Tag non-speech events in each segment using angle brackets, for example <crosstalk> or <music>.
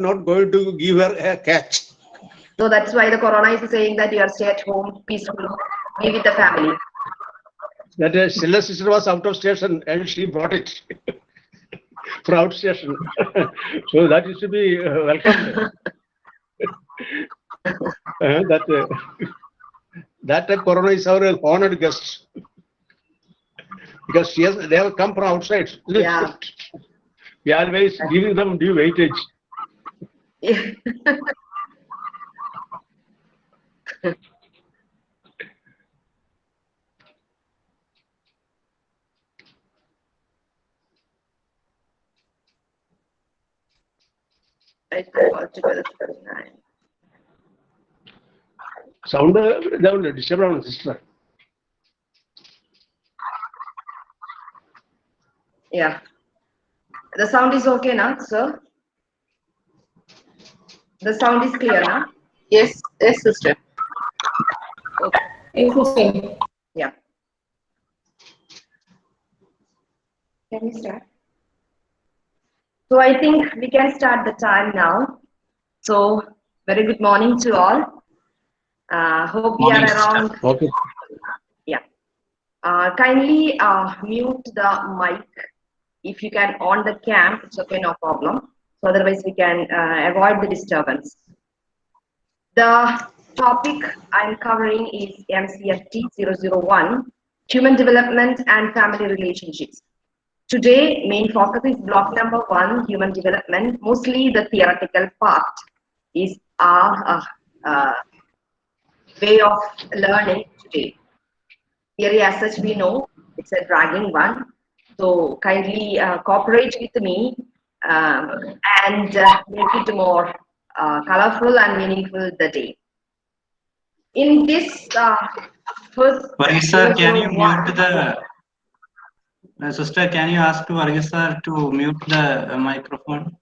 not going to give her a catch. So that's why the corona is saying that you are stay at home, peaceful, be with the family. That uh, Stella sister was out of station and she brought it <laughs> for out station. <laughs> so that is to be uh, welcomed. <laughs> Uh, that uh, that uh, corona is our honored guest because she has they have come from outside. Yeah. We are always giving them due weightage. Yeah. I think altogether 39. Sound uh, down disturb sister. Yeah. The sound is okay now, sir? The sound is clear now? Yes, yes, sister. Okay. Yes, sister. Yeah. Can we start? So I think we can start the time now. So very good morning to all. Uh, hope we are Morning, around. Okay. Yeah. Uh, kindly uh, mute the mic. If you can on the cam, it's okay, no problem. So otherwise we can uh, avoid the disturbance. The topic I'm covering is MCFT 001, Human Development and Family Relationships. Today, main focus is block number one, human development. Mostly the theoretical part is our uh, uh, way of learning today. Theory as such we know, it's a dragging one. So kindly uh, cooperate with me um, and uh, make it more uh, colorful and meaningful the day. In this uh, first Varghese sir, can you 001 mute the, uh, sister, can you ask to Varghese sir to mute the uh, microphone?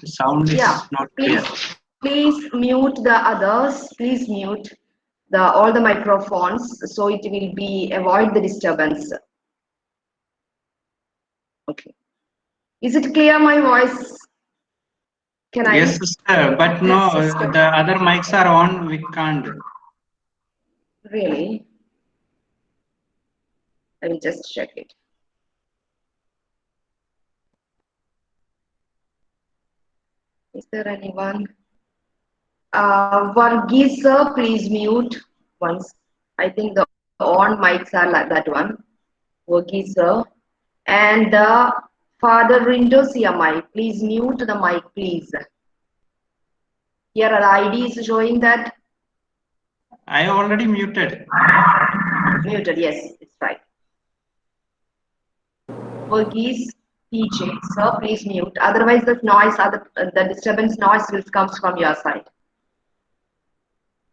The sound is Yeah, not clear. please, please mute the others. Please mute the all the microphones so it will be avoid the disturbance. Okay. Is it clear my voice? Can I? Yes, sister, but no, Yes, the other mics are on, we can't. Really? I will just check it. Is there anyone? Uh, Varghese, sir, please mute once. I think the on mics are like that one. Varghese, sir. And uh, Father Rindosia mic, please mute the mic, please. Here are the IDs showing that I already muted. Muted, yes, it's right. Verghese, PJ, sir, please mute. Otherwise, the noise, other, the disturbance noise will comes from your side.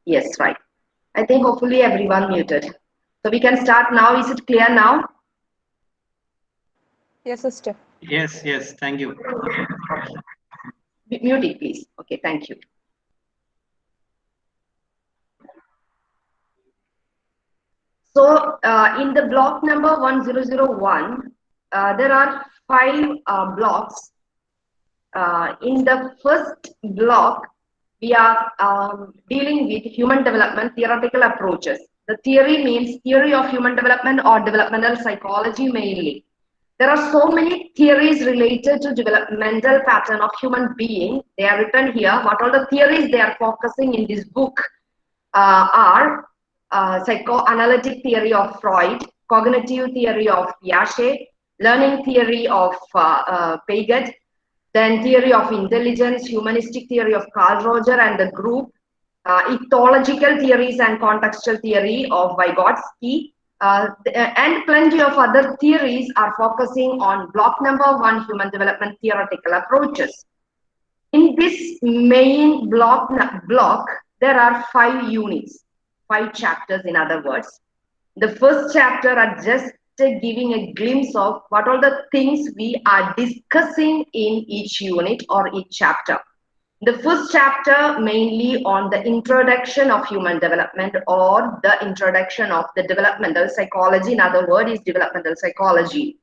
Yes, right. I think hopefully everyone muted. So we can start now. Is it clear now? Yes, sister. Yes, yes, thank you. M- Mute it, please. Okay, thank you. So uh, in the block number 1001, uh, there are five uh, blocks. Uh, in the first block, we are um, dealing with human development theoretical approaches. The theory means theory of human development or developmental psychology mainly. There are so many theories related to developmental pattern of human being. They are written here. What all the theories they are focusing in this book uh, are uh, psychoanalytic theory of Freud, cognitive theory of Piaget, learning theory of uh, uh, Piaget, then theory of intelligence, humanistic theory of Carl Roger and the group, uh, ethological theories and contextual theory of Vygotsky, uh, and plenty of other theories are focusing on block number one, human development theoretical approaches. In this main block, block, there are five units, five chapters in other words. The first chapter are just giving a glimpse of what all the things we are discussing in each unit or each chapter. The first chapter mainly on the introduction of human development or the introduction of the developmental psychology. In other words, is developmental psychology.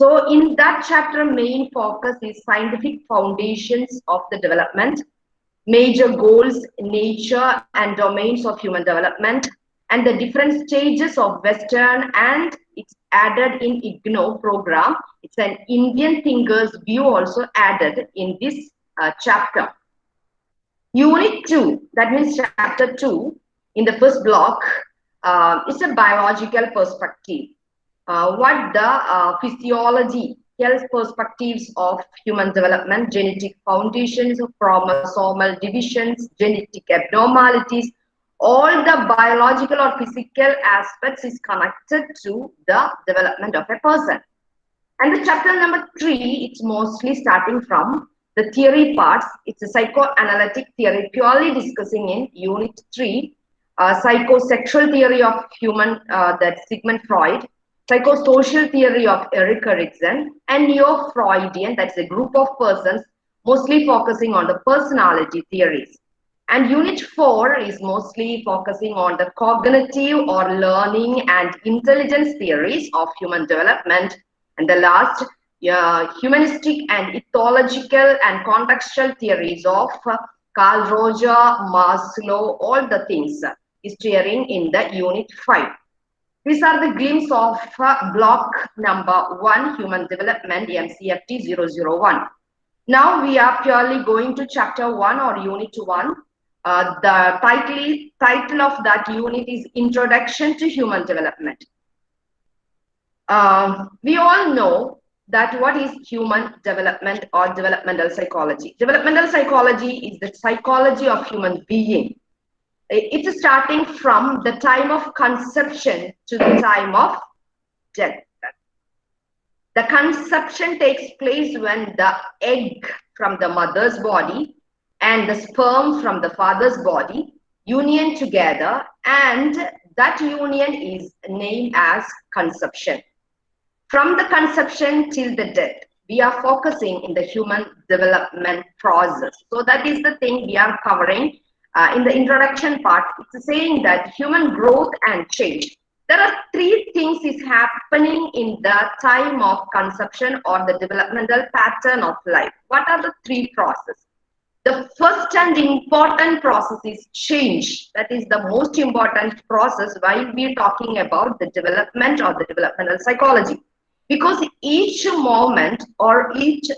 So in that chapter, main focus is scientific foundations of the development, major goals, nature and domains of human development, and the different stages of Western and it's added in IGNOU program. It's an Indian thinker's view also added in this uh, chapter. Unit 2, that means chapter 2, in the first block, uh, it's a biological perspective. Uh, what the uh, physiology, health perspectives of human development, genetic foundations, of chromosomal divisions, genetic abnormalities, all the biological or physical aspects is connected to the development of a person. And the chapter number three, it's mostly starting from the theory parts. It's a psychoanalytic theory purely discussing in unit three, uh, psychosexual theory of human, uh, that Sigmund Freud, psychosocial theory of Erik Erikson, and Neo-Freudian, that's a group of persons mostly focusing on the personality theories. And unit four is mostly focusing on the cognitive or learning and intelligence theories of human development. And the last, uh, humanistic and ethological and contextual theories of uh, Carl Roger, Maslow, all the things is steering in the unit five. These are the glimpse of uh, block number one, human development, MCFT 001. Now we are purely going to chapter one or unit one. Uh, the title, title of that unit is Introduction to Human Development. Uh, we all know that what is human development or developmental psychology. Developmental psychology is the psychology of human being. It's starting from the time of conception to the time of death. The conception takes place when the egg from the mother's body and the sperm from the father's body union together and that union is named as conception. From the conception till the death, we are focusing in the human development process. So that is the thing we are covering uh, in the introduction part. It's saying that human growth and change. There are three things is happening in the time of conception or the developmental pattern of life. What are the three processes? The first and important process is change. That is the most important process while we're talking about the development or the developmental psychology. Because each moment or each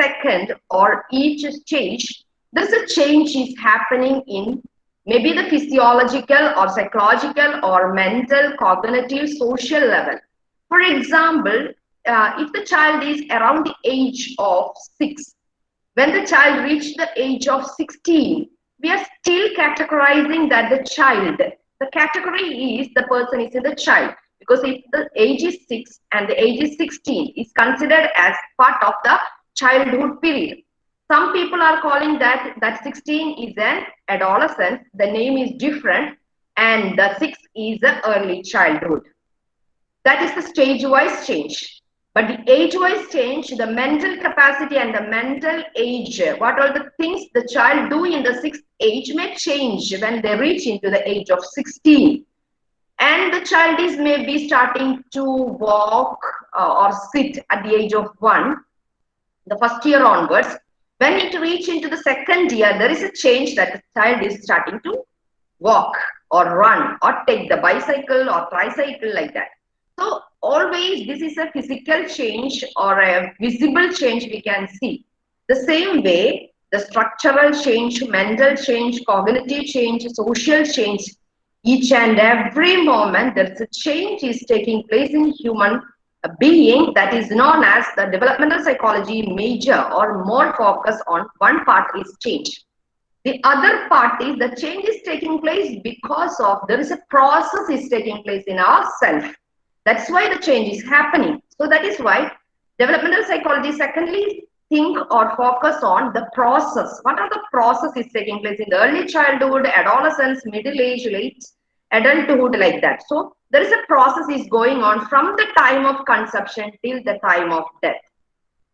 second or each stage, there's a change is happening in maybe the physiological or psychological or mental, cognitive, social level. For example, uh, if the child is around the age of six, when the child reached the age of 16, we are still categorizing that the child, the category is the person is in the child. Because if the age is 6 and the age is 16 is considered as part of the childhood period. Some people are calling that that 16 is an adolescent. The name is different and the 6 is the early childhood. That is the stage-wise change. But the age-wise change, the mental capacity and the mental age, what are the things the child do in the sixth age may change when they reach into the age of 16. And the child is maybe starting to walk uh, or sit at the age of one, the first year onwards. When it reach into the second year, there is a change that the child is starting to walk or run or take the bicycle or tricycle like that. So always this is a physical change or a visible change we can see. The same way, the structural change, mental change, cognitive change, social change, each and every moment there's a change is taking place in human being that is known as the developmental psychology major or more focus on one part is change. The other part is the change is taking place because of there is a process is taking place in ourself that's why the change is happening. So that is why developmental psychology secondly think or focus on the process. What are the processes taking place in the early childhood, adolescence, middle age, late adulthood like that. So there is a process is going on from the time of conception till the time of death.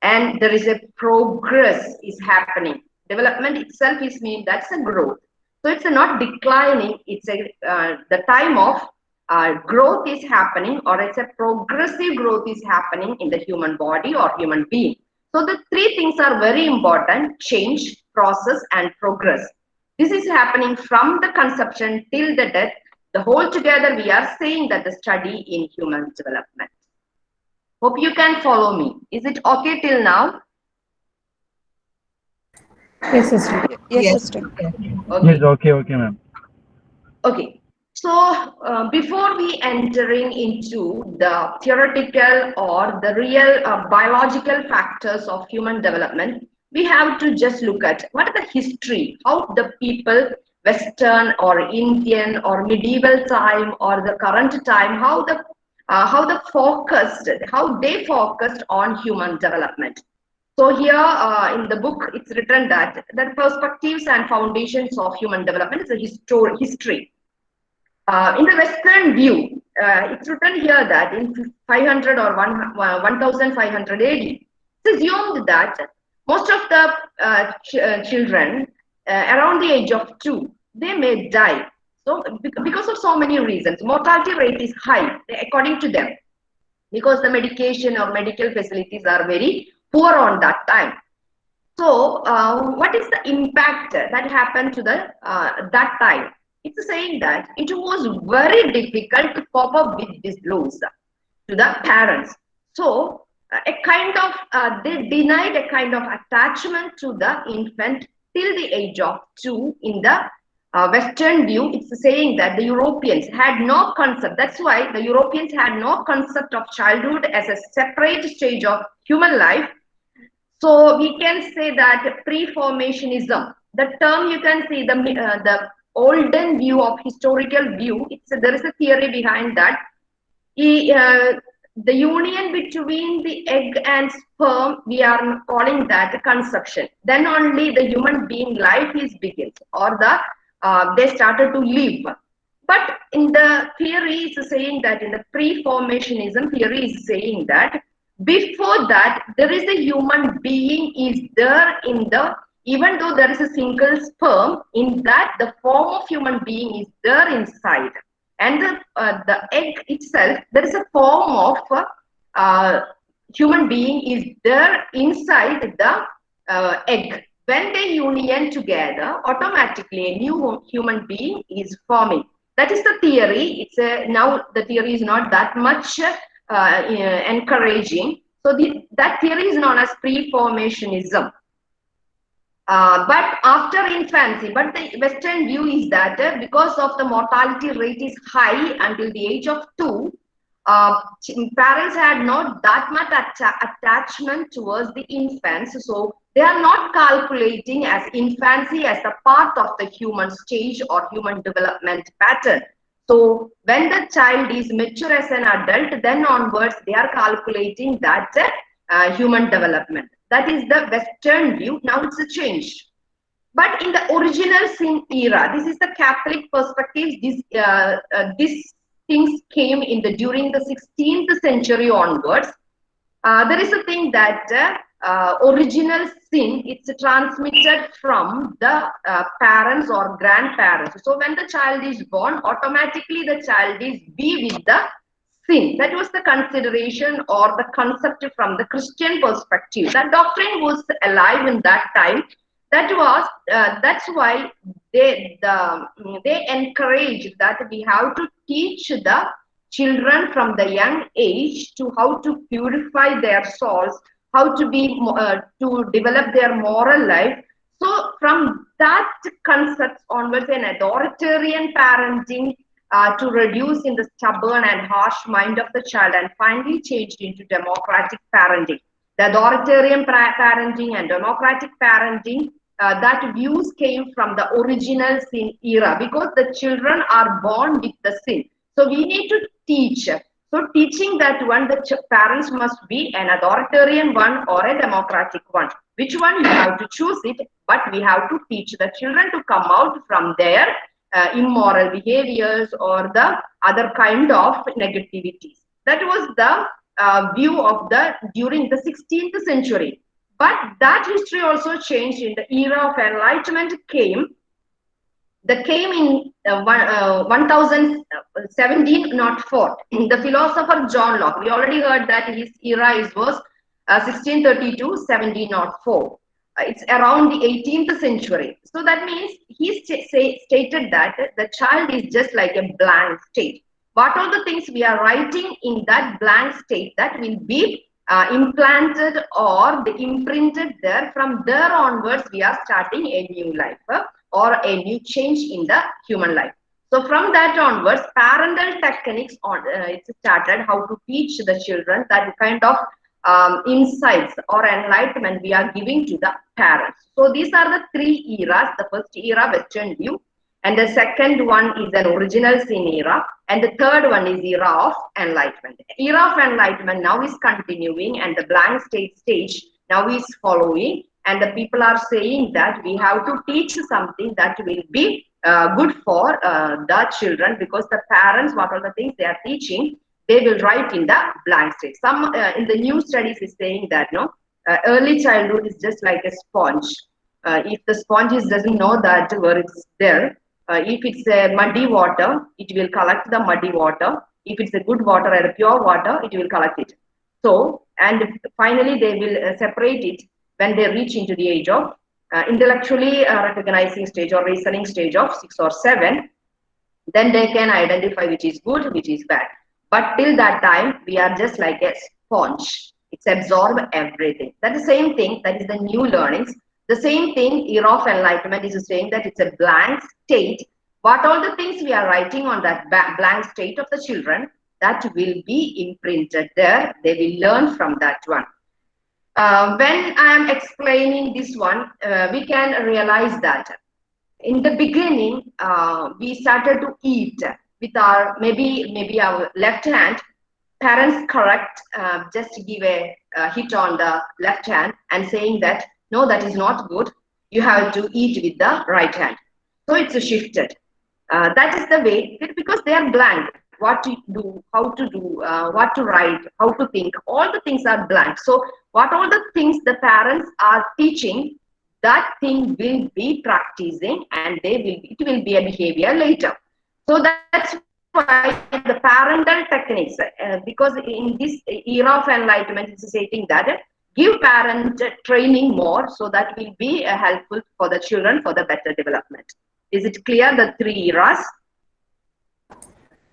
And there is a progress is happening. Development itself is mean that's a growth. So it's not declining. It's a uh, the time of uh, growth is happening or it's a progressive growth is happening in the human body or human being. So the three things are very important, change, process and progress. This is happening from the conception till the death. The whole together we are saying that the study in human development. Hope you can follow me. Is it okay till now? Yes, sister. Yes, sister. Okay. Yes, okay, okay, ma'am. Okay. So uh, before we entering into the theoretical or the real uh, biological factors of human development, we have to just look at what is the history, how the people, Western or Indian or medieval time or the current time, how the uh, how the focused, how they focused on human development. So here uh, in the book, it's written that the perspectives and foundations of human development is a histor history. Uh, in the Western view, uh, it's written here that in 500 or 1, 1500 AD, it's assumed that most of the uh, ch uh, children uh, around the age of two, they may die. So because of so many reasons, mortality rate is high according to them, because the medication or medical facilities are very poor on that time. So uh, what is the impact that happened to the that time? It's saying that it was very difficult to cope up with these laws to the parents. So uh, a kind of, uh, they denied a kind of attachment to the infant till the age of two in the uh, Western view, it's saying that the Europeans had no concept. That's why the Europeans had no concept of childhood as a separate stage of human life. So we can say that pre-formationism, the term you can see, the, uh, the olden view of historical view, it's there is a theory behind that. He, uh, the union between the egg and sperm, we are calling that conception. Then only the human being life is begins or the uh, they started to live. But in the theory is saying that in the pre-formationism theory is saying that before that there is a human being is there in the even though there is a single sperm, in that the form of human being is there inside. And the, uh, the egg itself, there is a form of uh, human being is there inside the uh, egg. When they union together, automatically a new human being is forming. That is the theory. It's a, now the theory is not that much uh, encouraging. So the, that theory is known as pre-formationism. Uh, but after infancy, but the Western view is that uh, because of the mortality rate is high until the age of two, uh, parents had not that much atta attachment towards the infants. So they are not calculating as infancy as a part of the human stage or human development pattern. So when the child is mature as an adult, then onwards they are calculating that uh, human development. That is the Western view. Now it's a change. But in the original sin era, this is the Catholic perspective. This, uh, uh, things came in the during the 16th century onwards. Uh, there is a thing that uh, original sin it's transmitted from the uh, parents or grandparents. So when the child is born, automatically the child is be with the sin. That was the consideration or the concept from the Christian perspective. That doctrine was alive in that time. That was uh, that's why they the they encourage that we have to teach the children from the young age to how to purify their souls, how to be uh, to develop their moral life. So from that concept onwards, an authoritarian parenting uh, to reduce in the stubborn and harsh mind of the child and finally changed into democratic parenting. The authoritarian parenting and democratic parenting, uh, that views came from the original sin era because the children are born with the sin. So we need to teach. So teaching that one, the parents must be an authoritarian one or a democratic one. Which one you have to choose it, but we have to teach the children to come out from there uh, immoral behaviors or the other kind of negativities. That was the uh, view of the during the 16th century. But that history also changed in the era of enlightenment came. that came in uh, one, uh, 1017 not 4 <clears throat> the philosopher john locke we already heard that his era is was uh, 1632 1704 Uh, it's around the 18th century. So that means he sta- say, stated that the child is just like a blank state. What are the things we are writing in that blank state that will be uh, implanted or the imprinted there from there onwards we are starting a new life uh, or a new change in the human life. So from that onwards parental techniques on uh, it's started how to teach the children that kind of um, insights or enlightenment we are giving to the parents. So these are the three eras. The first era western view. And the second one is an original sin era. And the third one is era of enlightenment. Era of enlightenment now is continuing and the blank state stage now is following. And the people are saying that we have to teach something that will be uh, good for uh, the children because the parents what are the things they are teaching they will write in the blank state some uh, in the new studies is saying that no uh, early childhood is just like a sponge uh, if the sponge doesn't know that where it's there uh, if it's a muddy water, it will collect the muddy water. If it's a good water or a pure water, it will collect it. So, and finally, they will uh, separate it when they reach into the age of uh, intellectually recognizing stage or reasoning stage of six or seven. Then they can identify which is good, which is bad. But till that time, we are just like a sponge. It's absorb everything. That's the same thing. That is the new learnings. The same thing, era of enlightenment is saying that it's a blank state. What all the things we are writing on that blank state of the children, that will be imprinted there. They will learn from that one. Uh, when I am explaining this one, uh, we can realize that in the beginning, uh, we started to eat with our maybe maybe our left hand. Parents correct, uh, just to give a, a hit on the left hand and saying that no, that is not good. You have to eat with the right hand. So it's shifted. Uh, that is the way because they are blank. What to do, how to do, uh, what to write, how to think. All the things are blank. So what all the things the parents are teaching, that thing will be practicing, and they will it will be a behavior later. So that's why the parental techniques, uh, because in this era of enlightenment, it's stating that give parent training more so that will be uh, helpful for the children for the better development. Is it clear the three eras?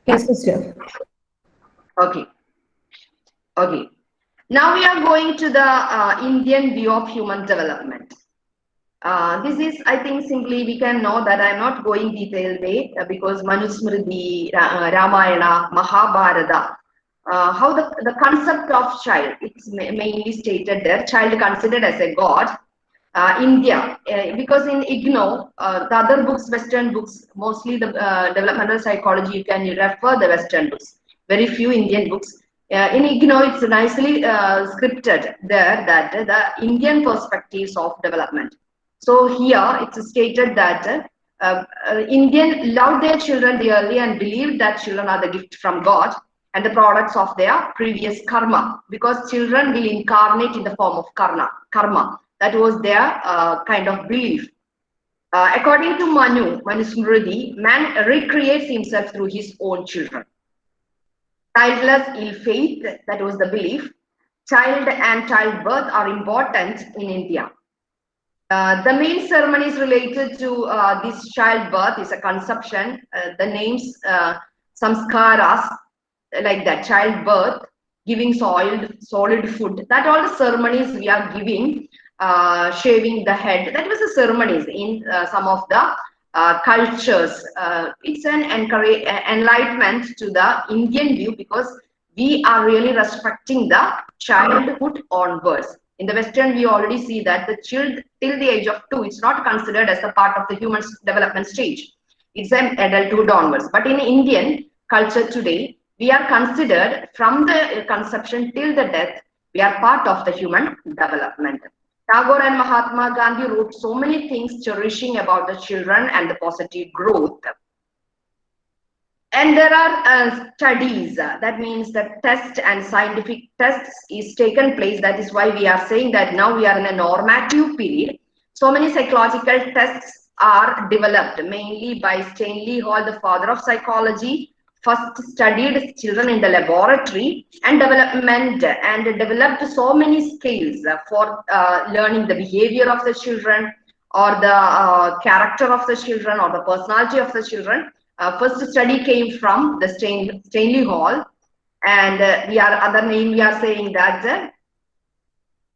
Yes, sister. Okay. Okay. Now we are going to the uh, Indian view of human development. Uh, this is, I think, simply we can know that I'm not going detailed way uh, because Manusmriti, uh, Ramayana, Mahabharata, uh, how the, the concept of child, it's mainly stated there, child considered as a god. Uh, India, because in IGNOU, the other books, Western books, mostly the developmental psychology, you can refer the Western books. Very few Indian books. Uh, in IGNOU, it's nicely scripted there that the Indian perspectives of development. So here it's stated that uh, uh, Indian love their children dearly and believe that children are the gift from God and the products of their previous karma because children will incarnate in the form of karma. Karma that was their uh, kind of belief. Uh, according to Manu, Manusmriti, man recreates himself through his own children. Childless ill faith, that was the belief. Child and childbirth are important in India. Uh, the main ceremonies related to uh, this childbirth is a conception. Uh, the names, uh, samskaras, like that, childbirth, giving soiled, solid food. That all the ceremonies we are giving, uh, shaving the head. That was the ceremonies in uh, some of the cultures. It's an enlightenment to the Indian view because we are really respecting the childhood onwards. In the Western, we already see that the child till the age of two, it's not considered as a part of the human development stage. It's an adulthood onwards. But in Indian culture today, we are considered from the conception till the death, we are part of the human development. Tagore and Mahatma Gandhi wrote so many things cherishing about the children and the positive growth. And there are uh, studies, uh, that means that test and scientific tests is taken place. That is why we are saying that now we are in a normative period. So many psychological tests are developed mainly by Stanley Hall, the father of psychology, first studied children in the laboratory and development and developed so many skills for uh, learning the behavior of the children or the uh, character of the children or the personality of the children. Uh, first study came from the Stain Stanley Hall and uh, we are other name we are saying that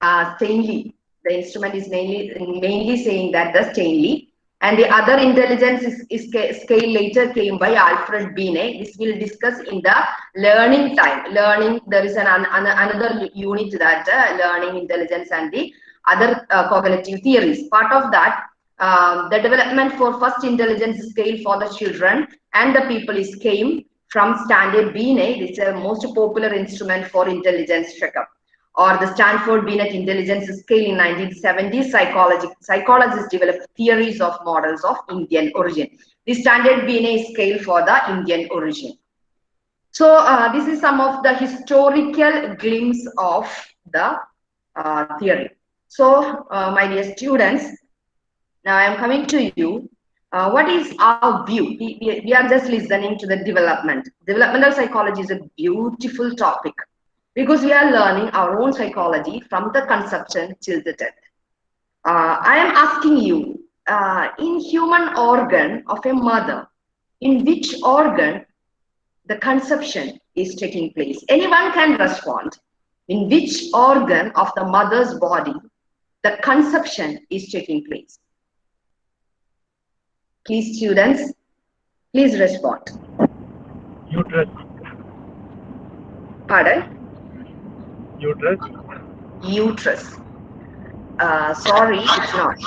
uh, Stanley. The instrument is mainly mainly saying that the Stanley and the other intelligence is, is scale later came by Alfred Binet. This we'll discuss in the learning time. Learning, there is an, an another unit that uh, learning intelligence and the other uh, cognitive theories. Part of that, um, the development for first intelligence scale for the children and the people is came from Stanley Binet. It's a most popular instrument for intelligence checkup or the Stanford Binet Intelligence Scale in 1970s, psychology, psychologists developed theories of models of Indian origin. The standard Binet scale for the Indian origin. So uh, this is some of the historical glimpse of the uh, theory. So uh, my dear students, now I am coming to you. Uh, what is our view? We, we, we are just listening to the development. Developmental psychology is a beautiful topic because we are learning our own psychology from the conception till the death. Uh, I am asking you, uh, in human organ of a mother, in which organ the conception is taking place? Anyone can respond. In which organ of the mother's body the conception is taking place? Please, students, please respond. Uterus. Pardon? Uterus. Uterus. Uh, sorry, it's not.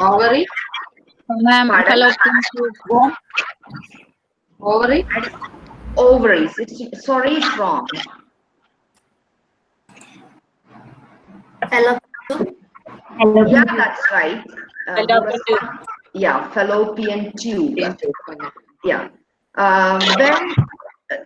Ovary. Ma'am, Pardon? fallopian tube. Womb. Ovary. Ovaries. It's, sorry, it's wrong. Hello. Hello. Yeah, that's right. Uh, Fallopian tube. Yeah, fallopian tube. Yeah. Um, then, uh,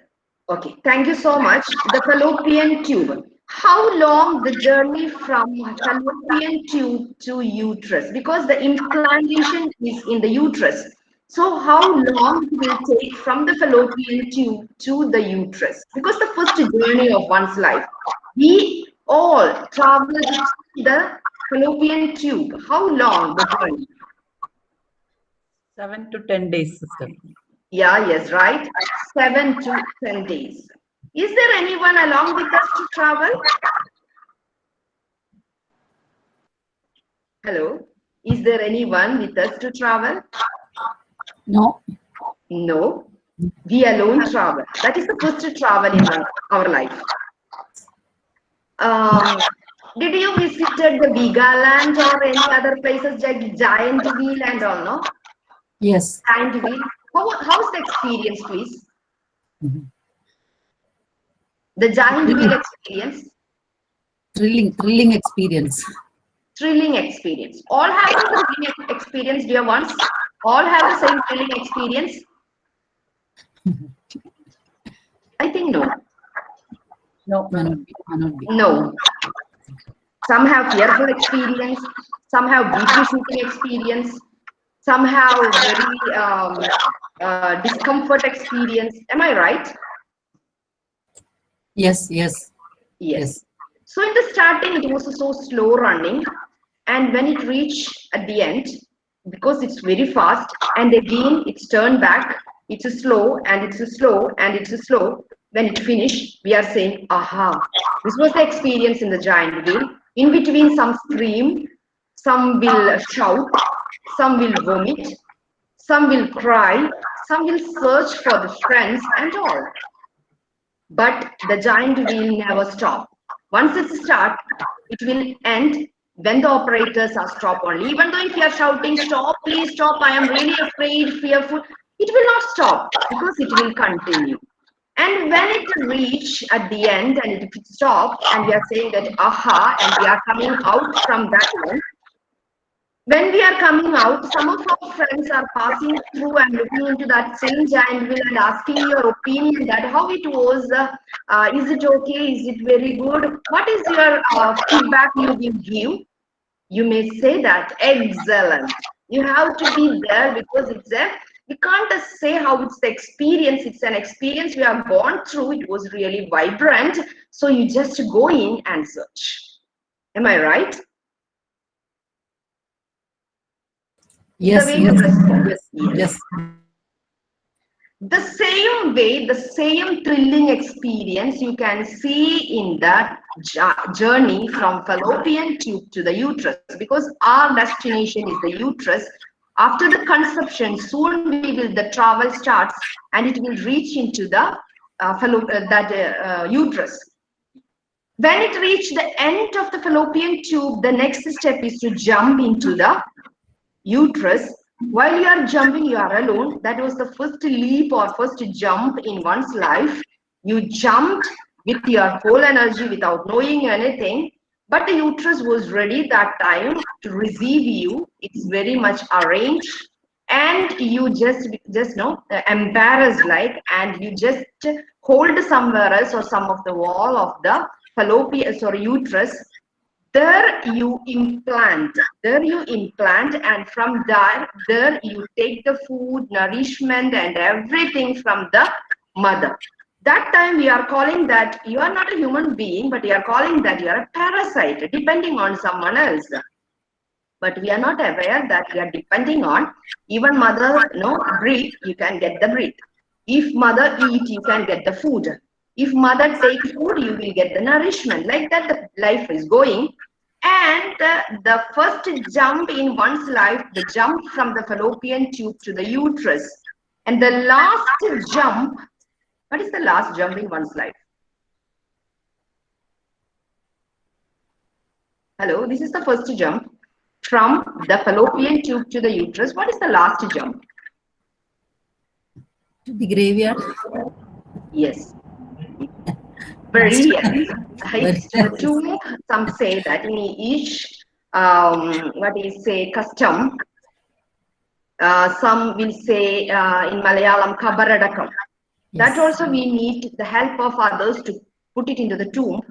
okay, thank you so much. The fallopian tube. How long the journey from fallopian tube to uterus? Because the implantation is in the uterus. So how long it will take from the fallopian tube to the uterus? Because the first journey of one's life, we all travel the fallopian tube. How long the journey? Seven to 10 days, sister. Yeah, yes, right. Seven to 10 days. Is there anyone along with us to travel? Hello? Is there anyone with us to travel? No. No. We alone travel. That is the first travel in our- our life. Um, did you visited the Veegaland or any other places like Giant Wheel and all, no? Yes. Giant Wheel. How, how's the experience, please? Mhm. The Giant Wheel experience, Thrilling, thrilling experience. thrilling experience. All have the thrilling experience, dear ones. All have the same thrilling experience. I think no. No, May not be, may not be. No. Some have fearful experience, some have beauty shooting experience, some have very um, uh, discomfort experience. Am I right? Yes, yes, Yes. yes. So in the starting, it was so slow running. And when it reached at the end, because it's very fast, and again it's turned back, it's a slow and it's a slow and it's a slow. When it finished, we are saying, aha, this was the experience in the giant wheel. In between, some scream, some will shout, some will vomit, some will cry, some will search for the friends and all. But the giant will never stop. Once it starts, it will end when the operators are stop only. Even though if you are shouting, stop, please stop, I am really afraid, fearful, it will not stop because it will continue. And when it reach at the end and it stops and we are saying that aha and we are coming out from that one, when we are coming out, some of our friends are passing through and looking into that same giant wheel and asking your opinion that how it was, uh, is it okay, is it very good? What is your uh, feedback you will give? You may say that excellent. You have to be there because it's a, we can't just say how it's the experience. It's an experience we have gone through. It was really vibrant. So you just go in and search. Am I right? Yes, yes, yes, Yes. yes. the same way the same thrilling experience you can see in that jo- journey from fallopian tube to the uterus because our destination is the uterus after the conception soon we will the travel starts and it will reach into the uh, fallo- uh, that uh, uh, uterus when it reached the end of the fallopian tube the next step is to jump into the uterus while you are jumping you are alone. That was the first leap or first jump in one's life. You jumped with your whole energy without knowing anything but the uterus was ready that time to receive you. It's very much arranged and you just just know embarrassed like and you just hold somewhere else or some of the wall of the fallopian sorry uterus there you implant there you implant and from there there you take the food nourishment and everything from the mother. That time we are calling that you are not a human being but we are calling that you are a parasite depending on someone else. But we are not aware that we are depending on even mother no breathe you can get the breath if mother eat you can get the food if mother takes food you will get the nourishment like that the life is going. And uh, the first jump in one's life the jump from the fallopian tube to the uterus. And the last jump what is the last jump in one's life? Hello this is the first jump from the fallopian tube to the uterus. What is the last jump? To the graveyard. Yes. Very yes. Two, some say that in each, um, what is say, custom, uh, some will say uh, in Malayalam, kabaradakam. That also we need the help of others to put it into the tomb.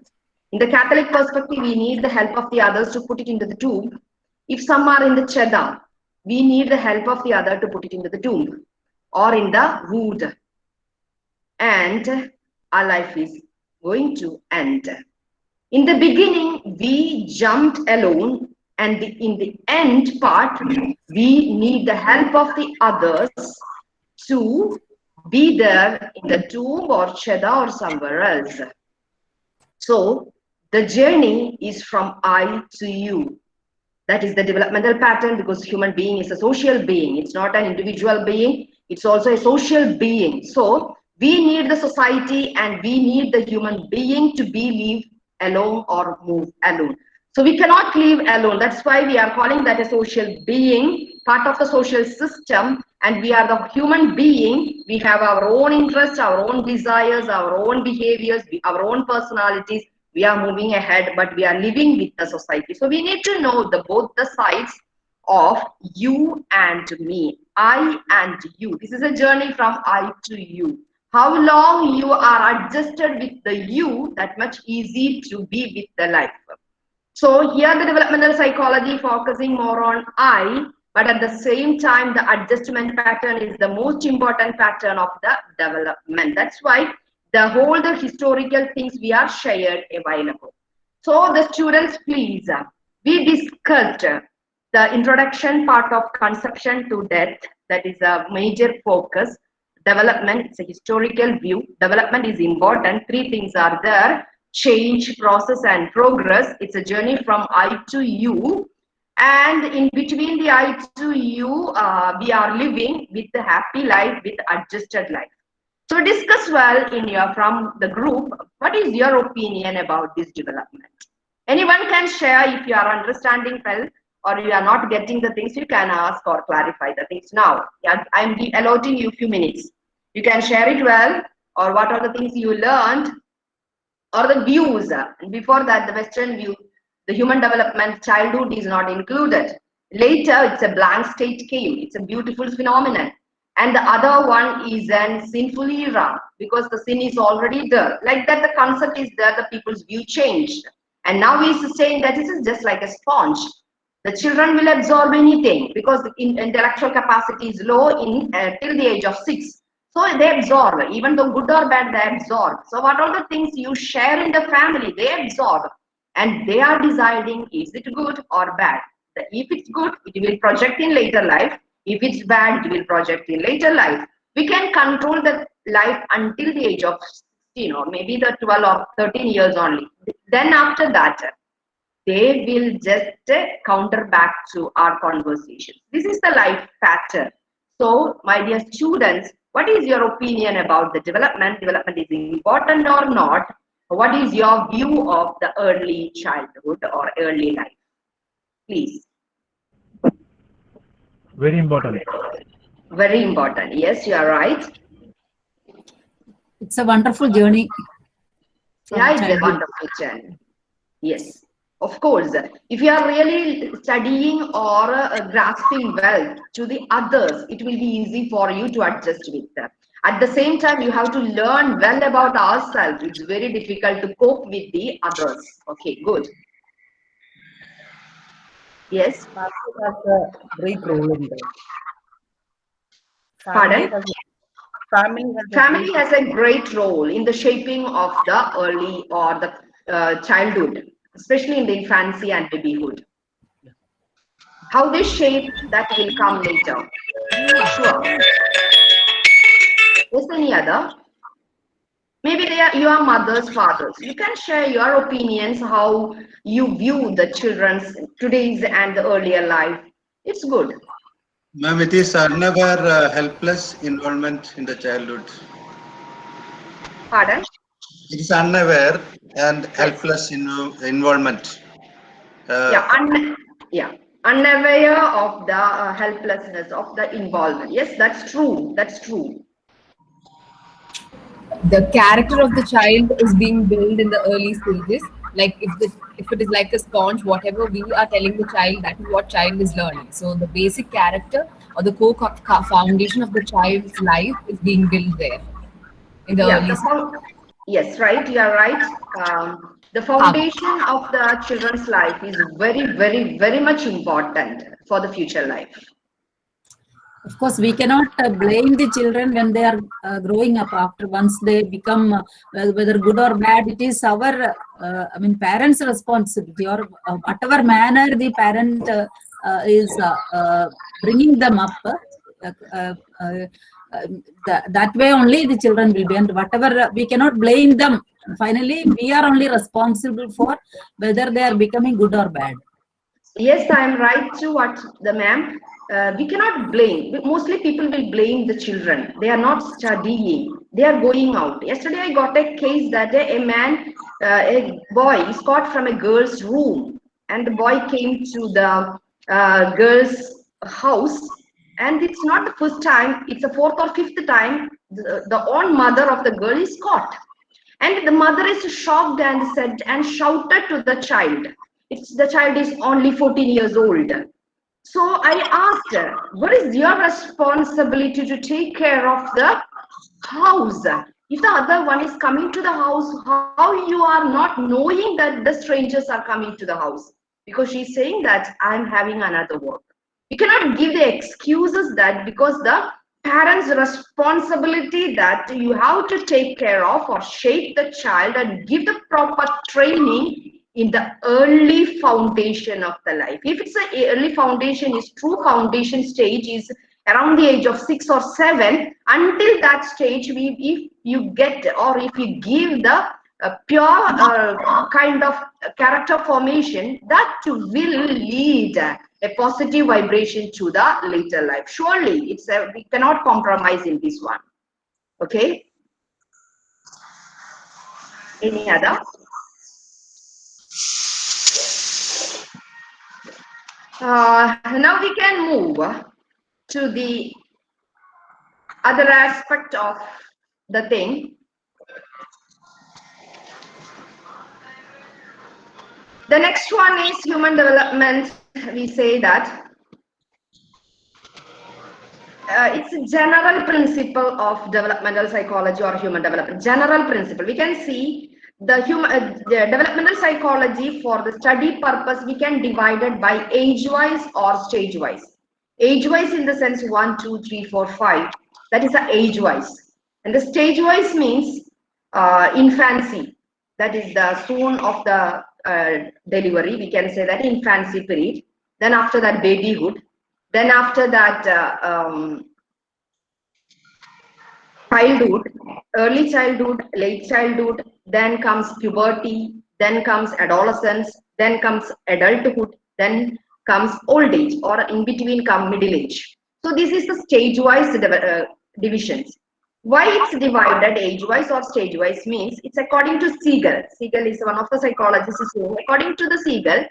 In the Catholic perspective, we need the help of the others to put it into the tomb. If some are in the chedam, we need the help of the other to put it into the tomb or in the wood. And our life is going to end. In the beginning, we jumped alone, and the, in the end part, we need the help of the others to be there in the tomb or cheda or somewhere else. So the journey is from I to you. That is the developmental pattern because human being is a social being. It's not an individual being. It's also a social being. So we need the society and we need the human being to be live alone or move alone. So we cannot live alone. That's why we are calling that a social being, part of the social system. And we are the human being. We have our own interests, our own desires, our own behaviors, our own personalities. We are moving ahead, but we are living with the society. So we need to know the both the sides of you and me, I and you. This is a journey from I to you. How long you are adjusted with the you, that much easy to be with the life. So here the developmental psychology focusing more on I, but at the same time, the adjustment pattern is the most important pattern of the development. That's why the whole the historical things we are shared a while ago. So the students, please, we discussed the introduction part of conception to death. That is a major focus. Development, it's a historical view. Development is important. Three things are there. Change, process, and progress. It's a journey from I to you. And in between the I to you, uh, we are living with the happy life, with adjusted life. So discuss well in your from the group. What is your opinion about this development? Anyone can share if you are understanding well or you are not getting the things. You can ask or clarify the things now. Yeah, I'm allotting you a few minutes. You can share it well or what are the things you learned or the views. And before that, the Western view, the human development, childhood is not included. Later, it's a blank state came. It's a beautiful phenomenon and the other one is an sinful era because the sin is already there like that the concept is there the people's view changed and now he's saying that this is just like a sponge The children will absorb anything because in- intellectual capacity is low in uh, till the age of six. So they absorb, even though good or bad, they absorb. So what are the things you share in the family, they absorb, and they are deciding is it good or bad. If it's good, it will project in later life. If it's bad, it will project in later life. We can control the life until the age of you know, maybe the 12 or 13 years only. Then after that, they will just counter back to our conversation. This is the life pattern. So, my dear students, what is your opinion about the development? Development is important or not? What is your view of the early childhood or early life? Please. Very important. Very important. Yes, you are right. It's a wonderful journey. from Yeah, it's a wonderful journey. Yes, of course. If you are really studying or uh, grasping well to the others, it will be easy for you to adjust with them. At the same time, you have to learn well about ourselves. It's very difficult to cope with the others. Okay, good. Yes, Family has a great role in that. Pardon? Family has a- Family has a great- has a great role in the shaping of the early or the uh, childhood, especially in the infancy and babyhood. How they shape that will come later. Sure. Is any other? Maybe they are your mothers, fathers. You can share your opinions, how you view the children's today's and the earlier life. It's good. Ma'am, it is unaware uh, helpless involvement in the childhood. Pardon? It is unaware and helpless in, involvement. Uh, yeah, un- yeah, unaware of the uh, helplessness of the involvement. Yes, that's true. That's true. the character of the child is being built in the early stages like if the if it is like a sponge whatever we are telling the child that is what child is learning so the basic character or the core co- co- foundation of the child's life is being built there in the yeah, early the found- yes, right. You are right. Um, the foundation of the children's life is very, very, very much important for the future life. Of course, we cannot uh, blame the children when they are uh, growing up after once they become, uh, whether good or bad, it is our, uh, I mean, parents' responsibility or uh, whatever manner the parent uh, uh, is uh, uh, bringing them up. Um, that, that way only the children will be and whatever uh, we cannot blame them finally we are only responsible for whether they are becoming good or bad Yes, I am right to what the ma'am. Uh, we cannot blame. Mostly people will blame the children. They are not studying. They are going out. Yesterday I got a case that a, a man, uh, a boy is caught from a girl's room and the boy came to the uh, girl's house and it's not the first time, it's the fourth or fifth time the, the own mother of the girl is caught. And the mother is shocked and said and shouted to the child. It's the child is only 14 years old. So I asked her, what is your responsibility to take care of the house? If the other one is coming to the house, how you are not knowing that the strangers are coming to the house? Because she's saying that I'm having another work. You cannot give the excuses that because the parents' responsibility that you have to take care of or shape the child and give the proper training in the early foundation of the life. If it's a early foundation, is true foundation stage is around the age of six or seven. Until that stage, we if you get or if you give the uh, pure uh, kind of character formation, that will lead a positive vibration to the later life. Surely, it's a, we cannot compromise in this one. Okay. Any other? Uh, now we can move to the other aspect of the thing. The next one is human development. We say that uh, it's a general principle of developmental psychology or human development. General principle. We can see the human uh, the developmental psychology for the study purpose we can divide it by age wise or stage wise age wise in the sense one two three four five that is the age wise and the stage wise means uh, infancy that is the soon of the uh, delivery we can say that infancy period. Then after that babyhood. Then after that uh, um, childhood early childhood late childhood then comes puberty then comes adolescence then comes adulthood then comes old age or in between come middle age. So this is the stage wise uh, divisions why it's divided age wise or stage wise means it's according to Siegel. Siegel is one of the psychologists is according to the Siegel,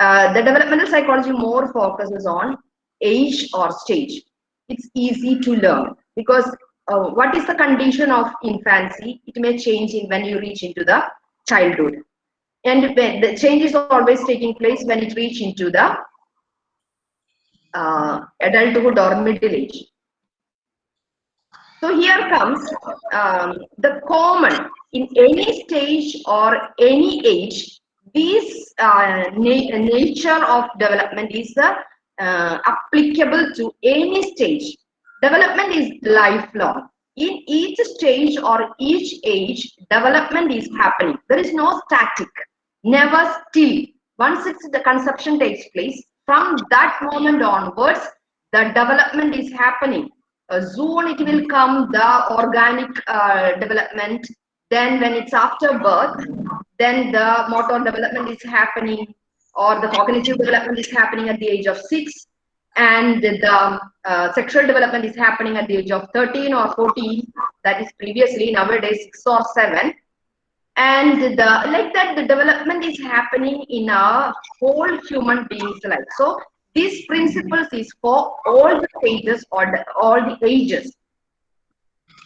uh, the developmental psychology more focuses on age or stage. It's easy to learn because uh, what is the condition of infancy? It may change in when you reach into the childhood. And the change is always taking place when it reach into the uh, adulthood or middle age. So here comes um, the common in any stage or any age. This uh, na nature of development is uh, uh, applicable to any stage. Development is lifelong. In each stage or each age, development is happening. There is no static, never still. Once it's the conception takes place, from that moment onwards, the development is happening soon it will come the organic uh, development. Then when it's after birth then the motor development is happening or the cognitive development is happening at the age of 6 and the uh, sexual development is happening at the age of 13 or 14 that is previously nowadays 6 or 7 and the like that the development is happening in a whole human being's life. So these principles is for all the stages or the, all the ages.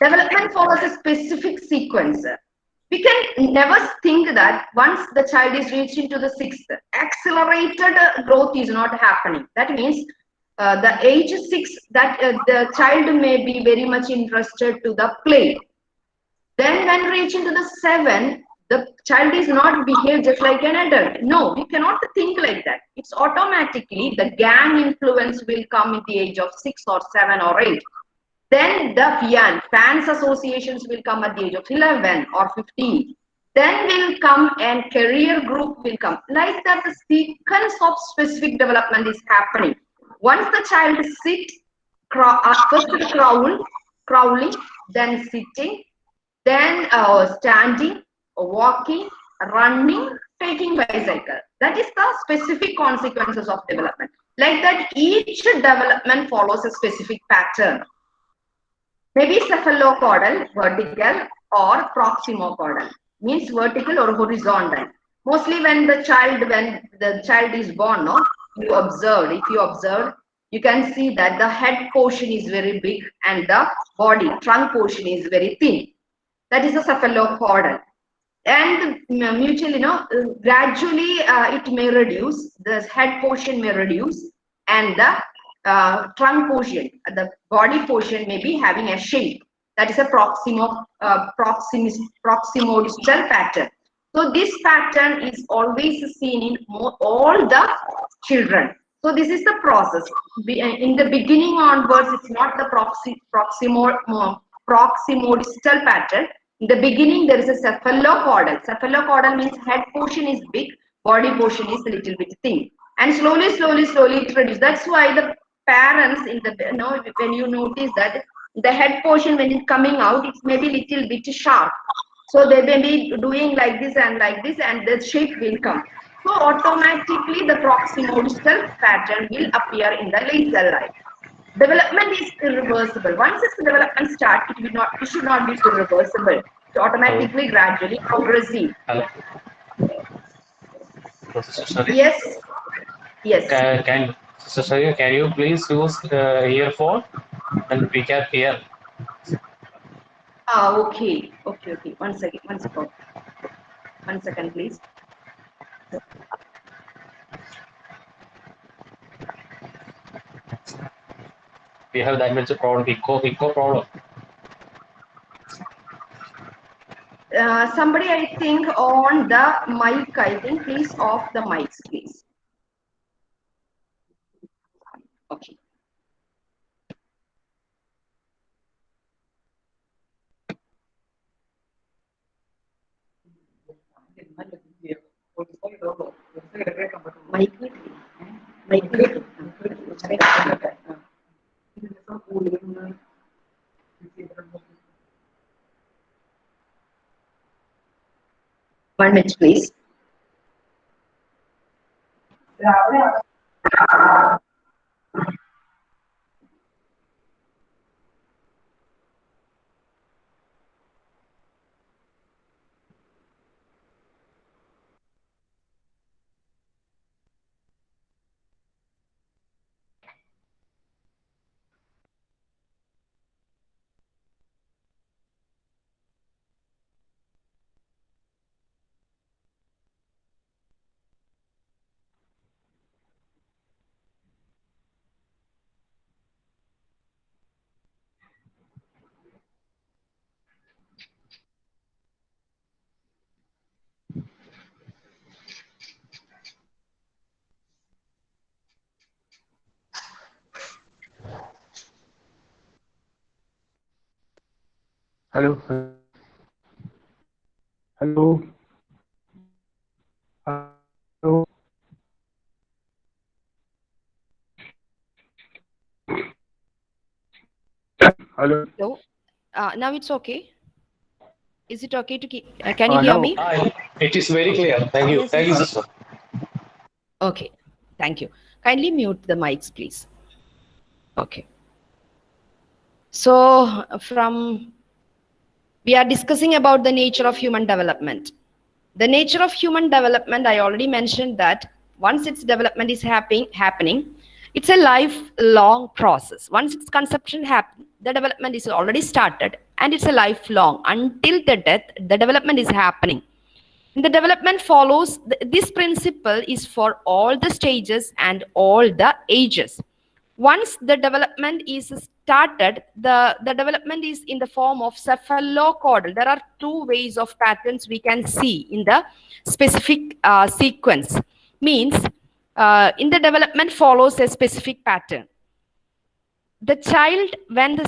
Development follows a specific sequence. We can never think that once the child is reached into the sixth, accelerated growth is not happening. That means uh, the age six, that uh, the child may be very much interested to the play. Then when reach into the seven, the child is not behave just like an adult. No, we cannot think like that. It's automatically the gang influence will come at the age of six or seven or eight. Then the FIAN, fans associations will come at the age of 11 or 15. Then will come and career group will come. Like that, the sequence of specific development is happening. Once the child sit, crawl, uh, first crawl, crawling, then sitting, then uh, standing, walking, running, taking bicycle. That is the specific consequences of development. Like that, each development follows a specific pattern. Maybe cephalocaudal, vertical, or proximocaudal. Means vertical or horizontal. Mostly when the child, when the child is born, no, you observe. If you observe, you can see that the head portion is very big and the body, trunk portion is very thin. That is a cephalocaudal and mutually, you know, gradually uh, it may reduce, the head portion may reduce and the uh, trunk portion, the body portion may be having a shape. That is a proximo, uh, proximis, proximodistal pattern. So this pattern is always seen in all the children. So this is the process. In the beginning onwards, it's not the proxy, proximo, proximodistal pattern, in the beginning, there is a cephalocaudal. Cephalocaudal means head portion is big, body portion is a little bit thin. And slowly, slowly, slowly it reduces. That's why the parents in the, you know, when you notice that the head portion when it's coming out, it's maybe little bit sharp. So they may be doing like this and like this and the shape will come. So automatically the proximodistal pattern will appear in the laser life. Development is irreversible. Once its development starts, it will not, it should not be irreversible. It's automatically, gradually, progressive. Hello. Sorry. Yes. Yes. Can, can so sorry, can you please use uh, earphone and we can hear. Ah, okay, okay, okay. One second, one second, one second, please. We have that much problem, echo, echo problem. uh, somebody I think on the mic, I think, please off the mics, please. Okay. Mic, mic, One minute, please. Hello. Hello. Hello. Hello. Hello. Uh, now it's okay. Is it okay to keep? Uh, can you Uh, hear now- me? Hi, it is very clear. Thank you. Thank you, sister. Okay. Thank you. Kindly mute the mics, please. Okay. So from we are discussing about the nature of human development. The nature of human development, I already mentioned that once its development is happening, happening, it's a lifelong process. Once its conception happens, the development is already started and it's a lifelong until the death, the development is happening. The development follows, th- this principle is for all the stages and all the ages. Once the development is started, the, the development is in the form of cephalocaudal. There are two ways of patterns we can see in the specific uh, sequence. Means uh, in the development follows a specific pattern. The child, when the,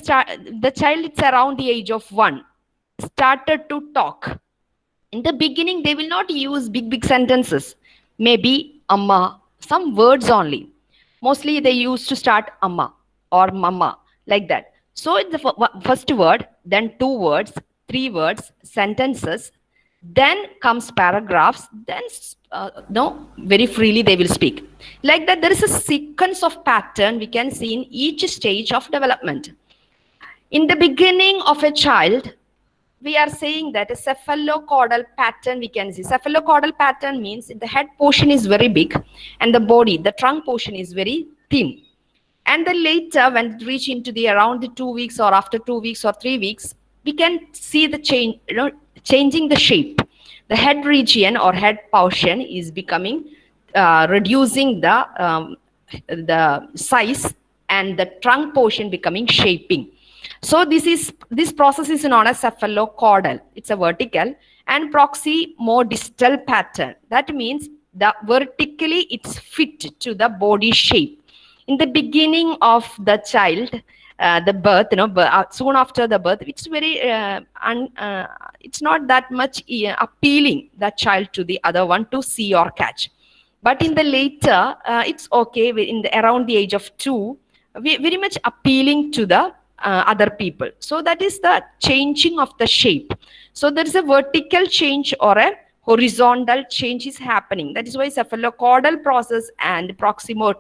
the child is around the age of one, started to talk in the beginning they will not use big big sentences maybe amma some words only mostly they used to start amma or mama like that so it's the first word then two words three words sentences then comes paragraphs then uh, no very freely they will speak like that there is a sequence of pattern we can see in each stage of development in the beginning of a child we are saying that a cephalocaudal pattern we can see. Cephalocaudal pattern means the head portion is very big and the body, the trunk portion is very thin. And then later when it reach into the around the two weeks or after two weeks or three weeks, we can see the change, you know, changing the shape. The head region or head portion is becoming, uh, reducing the, um, the size and the trunk portion becoming shaping. So this is this process is known as cephalocaudal. It's a vertical and proximodistal pattern. That means the vertically it's fit to the body shape. In the beginning of the child, uh, the birth, you know, uh, soon after the birth, it's very, uh, un, uh, it's not that much uh, appealing that child to the other one to see or catch. But in the later, uh, it's okay. In the around the age of two, we, very much appealing to the other people. So that is the changing of the shape. So there is a vertical change or a horizontal change is happening. That is why cephalocaudal process and proximal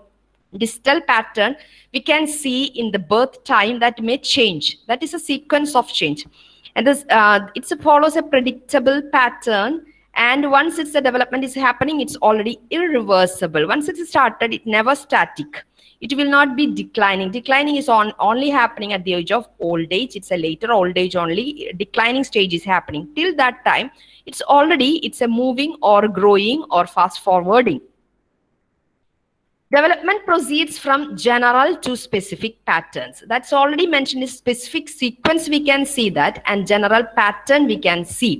distal pattern we can see in the birth time that may change. That is a sequence of change. And this uh, it follows a predictable pattern and once it's the development is happening it's already irreversible. Once it's started it never static. It will not be declining. Declining is on only happening at the age of old age. It's a later old age only. Declining stage is happening. Till that time it's already it's a moving or growing or fast forwarding development proceeds from general to specific patterns that's already mentioned specific sequence we can see that and general pattern we can see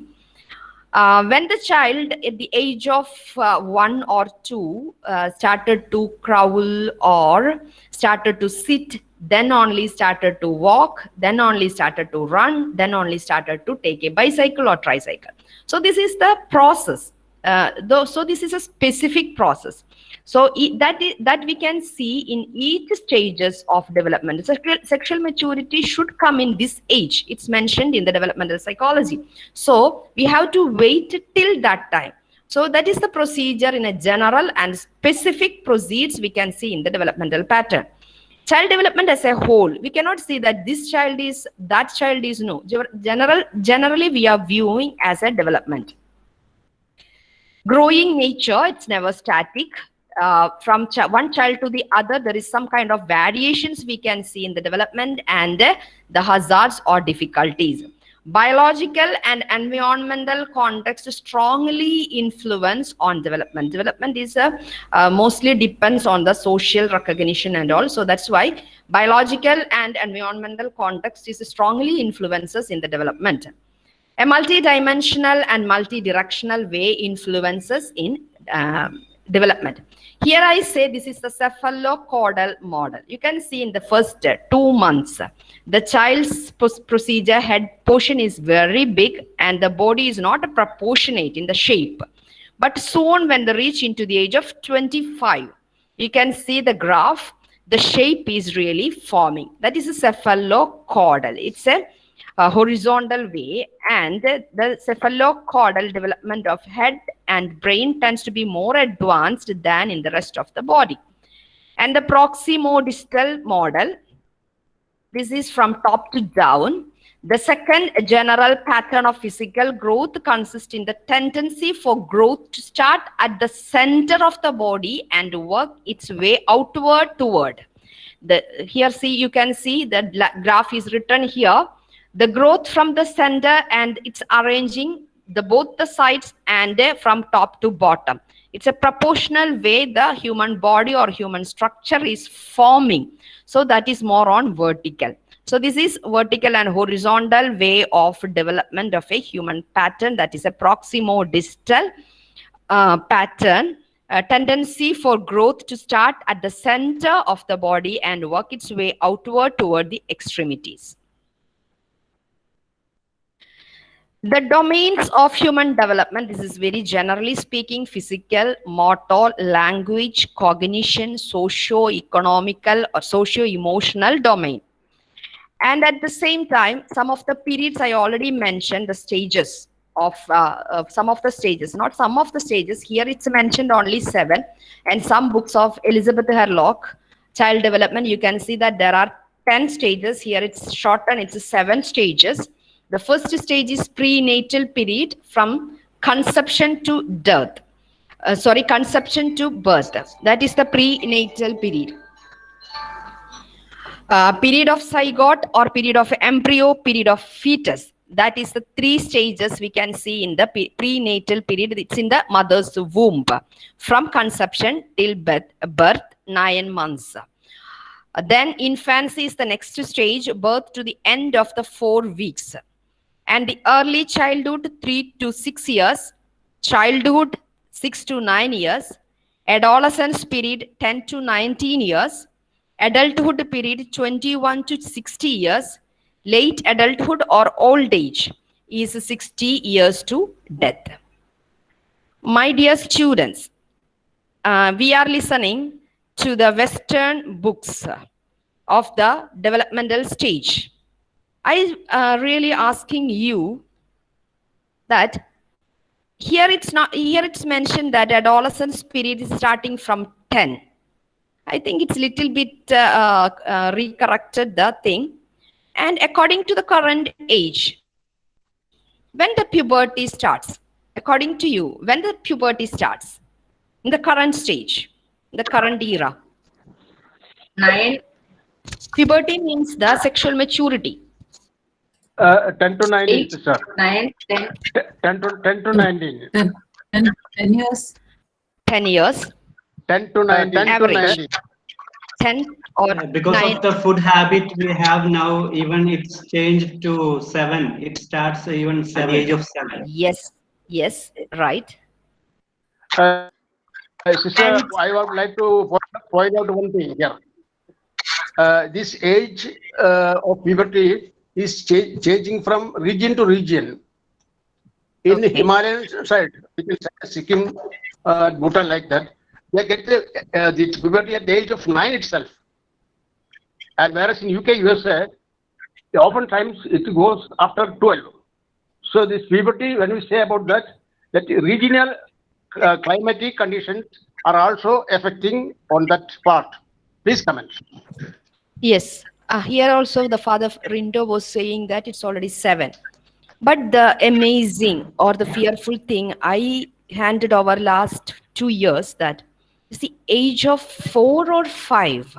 Uh, when the child at the age of uh, one or two uh, started to crawl or started to sit, then only started to walk, then only started to run, then only started to take a bicycle or tricycle. So this is the process. Uh, though, so this is a specific process. So that that we can see in each stages of development. Sexual, sexual maturity should come in this age. It's mentioned in the developmental psychology. So we have to wait till that time. So that is the procedure in a general and specific proceeds we can see in the developmental pattern. Child development as a whole, we cannot see that this child is, that child is no. General, generally we are viewing as a development growing nature it's never static. Uh, from ch- one child to the other there is some kind of variations we can see in the development and uh, the hazards or difficulties. Biological and environmental context strongly influence on development. Development is uh, uh, mostly depends on the social recognition and all. So that's why biological and environmental context is strongly influences in the development a multi-dimensional and multi-directional way influences in um, development. Here I say this is the cephalocaudal model. You can see in the first uh, two months, the child's procedure head portion is very big and the body is not proportionate in the shape. But soon when they reach into the age of 25, you can see the graph, the shape is really forming. That is a cephalocaudal. It's a uh, horizontal way and the cephalocaudal development of head and brain tends to be more advanced than in the rest of the body. And the proximodistal model this is from top to down. The second general pattern of physical growth consists in the tendency for growth to start at the center of the body and work its way outward toward. The here see you can see the graph is written here the growth from the center and it's arranging the both the sides and uh, from top to bottom. It's a proportional way the human body or human structure is forming. So that is more on vertical. So this is vertical and horizontal way of development of a human pattern that is a proximodistal uh, pattern a tendency for growth to start at the center of the body and work its way outward toward the extremities the domains of human development this is very generally speaking physical motor language cognition socio economical or socio emotional domain. And at the same time some of the periods i already mentioned the stages of, uh, of some of the stages not some of the stages here it's mentioned only seven and some books of elizabeth hurlock child development you can see that there are 10 stages here it's shortened it's seven stages the first stage is prenatal period from conception to death. Uh, sorry, conception to birth. That is the prenatal period. Uh, period of zygote or period of embryo, period of fetus. That is the three stages we can see in the prenatal period. It's in the mother's womb. From conception till birth, birth nine months. Uh, then infancy is the next stage, birth to the end of the four weeks and the early childhood 3 to 6 years. Childhood 6 to 9 years. Adolescence period 10 to 19 years. Adulthood period 21 to 60 years. Late adulthood or old age is 60 years to death. My dear students uh, we are listening to the western books of the developmental stage I uh, really asking you that here it's not here it's mentioned that adolescence period is starting from 10. I think it's a little bit uh, uh, recorrected the thing. And according to the current age, when the puberty starts, according to you, when the puberty starts, in the current stage, in the current era, Nine. puberty means the sexual maturity. Uh, 10 to 19, Eight. sir. Nine. Ten. T- 10 to 10 to 19. 10, 10, 10 years. 10 years, 10 to 19. 10 to Average. 19. 10 or Uh, Because 9. of the food habit we have now, even it's changed to seven. It starts even at the age of seven. Yes, Yes, right. Uh, uh, sister, I would like to point- point out one thing here. Uh, this age uh, of puberty is cha- changing from region to region. In Okay. Himalayan side, which is Sikkim, uh, Bhutan like that, they get the, uh, the puberty at the age of nine itself. And whereas in UK, USA, oftentimes it goes after 12. So this puberty, when we say about that, that regional uh, climatic conditions are also affecting on that part. Please comment. Yes. Uh, here also the father Rindo was saying that it's already seven. But the amazing or the fearful thing I handed over last two years that is the age of four or five.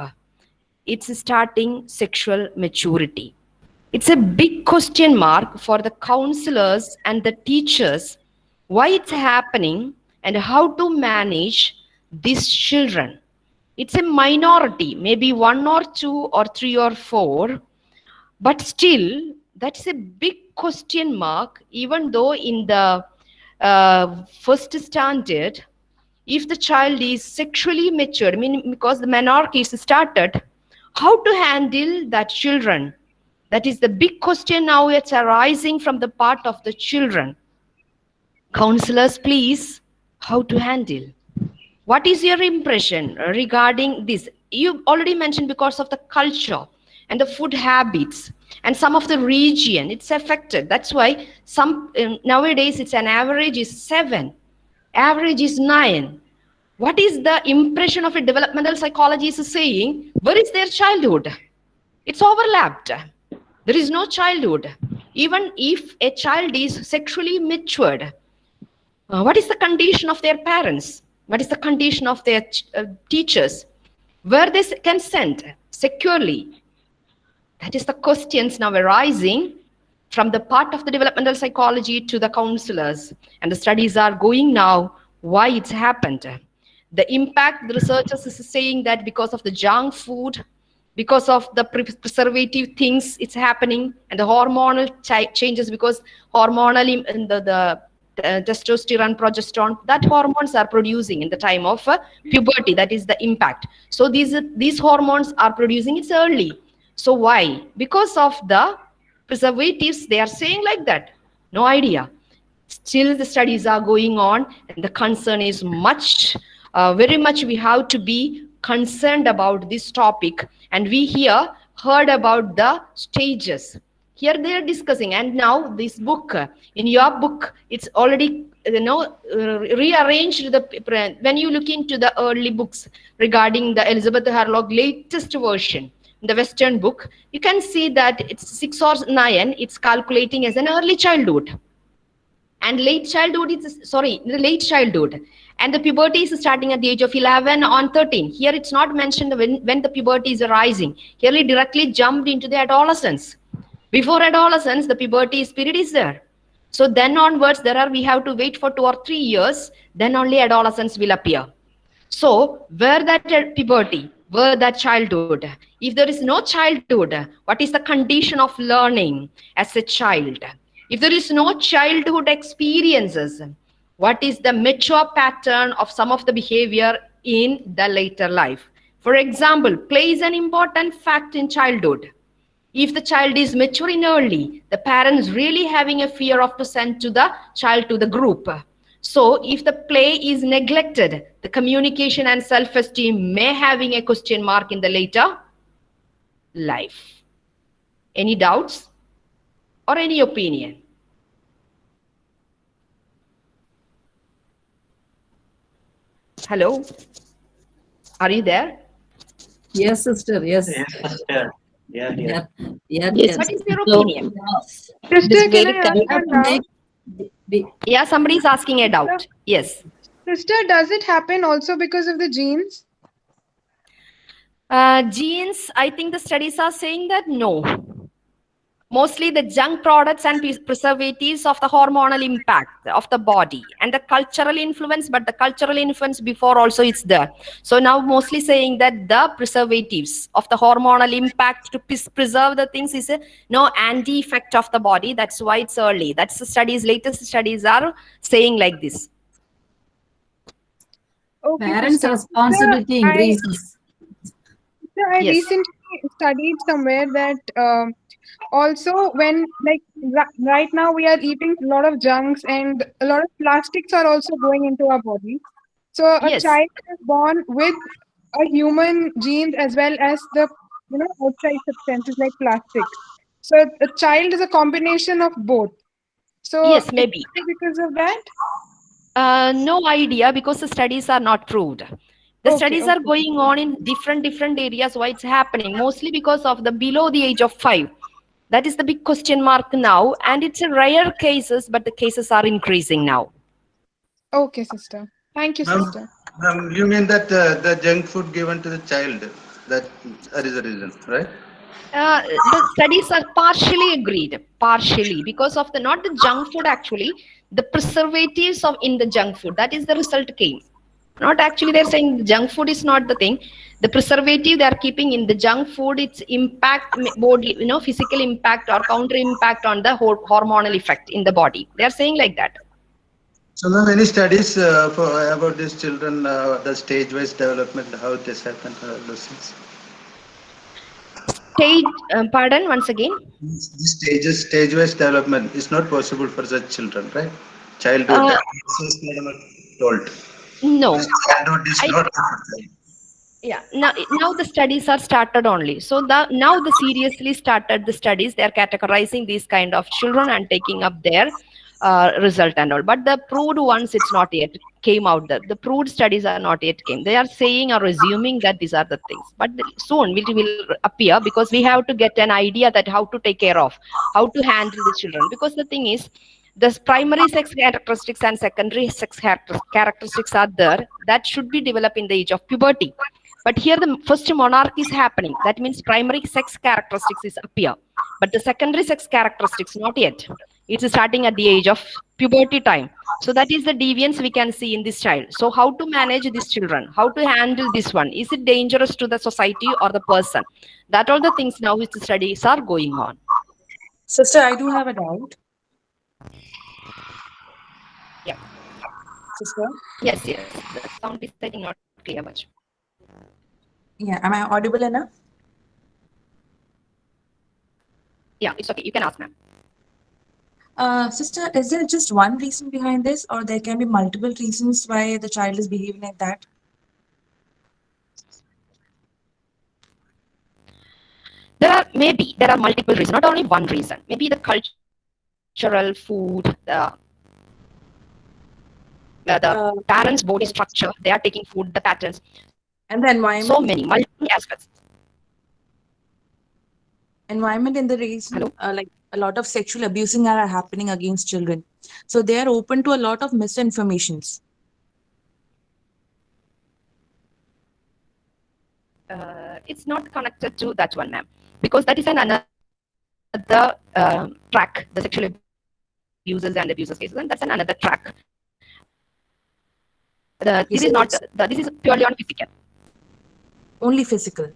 It's starting sexual maturity. It's a big question mark for the counselors and the teachers why it's happening and how to manage these children it's a minority maybe one or two or three or four. But still that's a big question mark even though in the uh, first standard if the child is sexually matured meaning because the menarche is started how to handle that children? That is the big question now it's arising from the part of the children. Counselors please how to handle what is your impression regarding this? You already mentioned because of the culture and the food habits and some of the region it's affected. That's why some um, nowadays it's an average is 7 average is 9 what is the impression of a developmental psychologist is saying where is their childhood? It's overlapped. There is no childhood. Even if a child is sexually matured uh, what is the condition of their parents what is the condition of their uh, teachers? Where they can send securely? That is the questions now arising from the part of the developmental psychology to the counselors. And the studies are going now why it's happened. The impact the researchers is saying that because of the junk food because of the pre- preservative things it's happening and the hormonal chi- changes because hormonally the, the testosterone progesterone that hormones are producing in the time of uh, puberty. That is the impact. So these these hormones are producing it's early. So why? Because of the preservatives they are saying like that. No idea. Still the studies are going on and the concern is much uh, very much we have to be concerned about this topic. And we here heard about the stages here they are discussing and now this book in your book it's already you know rearranged the when you look into the early books regarding the elizabeth hurlock latest version the western book you can see that it's 6 or 9 it's calculating as an early childhood. And late childhood is sorry the late childhood. And the puberty is starting at the age of 11 on 13 here it's not mentioned when, when the puberty is arising. Here it directly jumped into the adolescence before adolescence the puberty spirit is there. So then onwards there are we have to wait for two or three years then only adolescence will appear. So where that uh, puberty where that childhood? If there is no childhood what is the condition of learning as a child? If there is no childhood experiences what is the mature pattern of some of the behavior in the later life? For example play is an important fact in childhood if the child is maturing early the parents really having a fear of to send to the child to the group so if the play is neglected the communication and self-esteem may having a question mark in the later life any doubts or any opinion hello are you there Yes, sister. Yes. Yes, sister. Yeah, yeah. Yeah. Yeah. Yes, what is your So, opinion? it is Sister, very can I ask correct a to doubt? make- be- yeah somebody is asking a doubt yes Sister, does it happen also because of the genes? uh, genes i think the studies are saying that no mostly the junk products and preservatives of the hormonal impact of the body and the cultural influence but the cultural influence before also it's there so now mostly saying that the preservatives of the hormonal impact to preserve the things is a no anti effect of the body that's why it's early that's the studies latest studies are saying like this Okay, Parents' sister. responsibility Sir, I- increases. So I Yes. recently studied somewhere that um, also when like right now we are eating a lot of junks and a lot of plastics are also going into our body. So a Yes. child is born with a human genes as well as the you know outside substances like plastic. So a child is a combination of both. So Yes, maybe. because of that. Uh, no idea because the studies are not proved. The Okay, studies are going on in different different areas. Why it's happening? Mostly because of the below the age of five. That is the big question mark now, and it's a rare cases, but the cases are increasing now. Okay, sister. Thank you, Ma'am, sister. um, you mean that uh, the junk food given to the child, that, that is the reason, right? Uh, the studies are partially agreed, partially because of the not the junk food actually, the preservatives of in the junk food. That is the result came. Not actually they're saying junk food is not the thing. The preservative they are keeping in the junk food, its impact, body, you know, physical impact or counter impact on the hor- hormonal effect in the body. They are saying like that. So ma'am, any studies uh, for, about these children, uh, the stage-wise development, how this happened, uh, those things? Stage, um, pardon once again. This stages, stage-wise development is not possible for such children, right? Childhood, Uh, this is told. No. I- yeah now now the studies are started only. So the now the seriously started the studies they are categorizing these kind of children and taking up their uh, result and all. But the proved ones it's not yet came out the, the proved studies are not yet came. They are saying or assuming that these are the things. But soon it will appear because we have to get an idea that how to take care of how to handle the children. Because the thing is the primary sex characteristics and secondary sex characteristics are there. That should be developed in the age of puberty. But here the first menarche is happening. That means primary sex characteristics is appear. But the secondary sex characteristics not yet. It's starting at the age of puberty time. So that is the deviance we can see in this child. So how to manage these children? How to handle this one? Is it dangerous to the society or the person? That all the things now which the studies are going on. Sister, I do have a doubt. Yeah. Sister? yes yes the sound is think not clear much Yeah, am I audible enough? yeah it's okay you can ask ma'am Uh, sister, is there just one reason behind this, or there can be multiple reasons why the child is behaving like that? there are maybe there are multiple reasons not only one reason maybe the cultural food the uh, the parents body structure they are taking food the patterns. And the environment? so many multiple aspects. Environment in the reason uh, like a lot of sexual abusing are happening against children. So they are open to a lot of misinformations. Uh, it's not connected to that one ma'am. Because that is an another uh, track the sexual abuses and abuses cases and that's an another track the, this is not the, this is purely on physical. Only physical.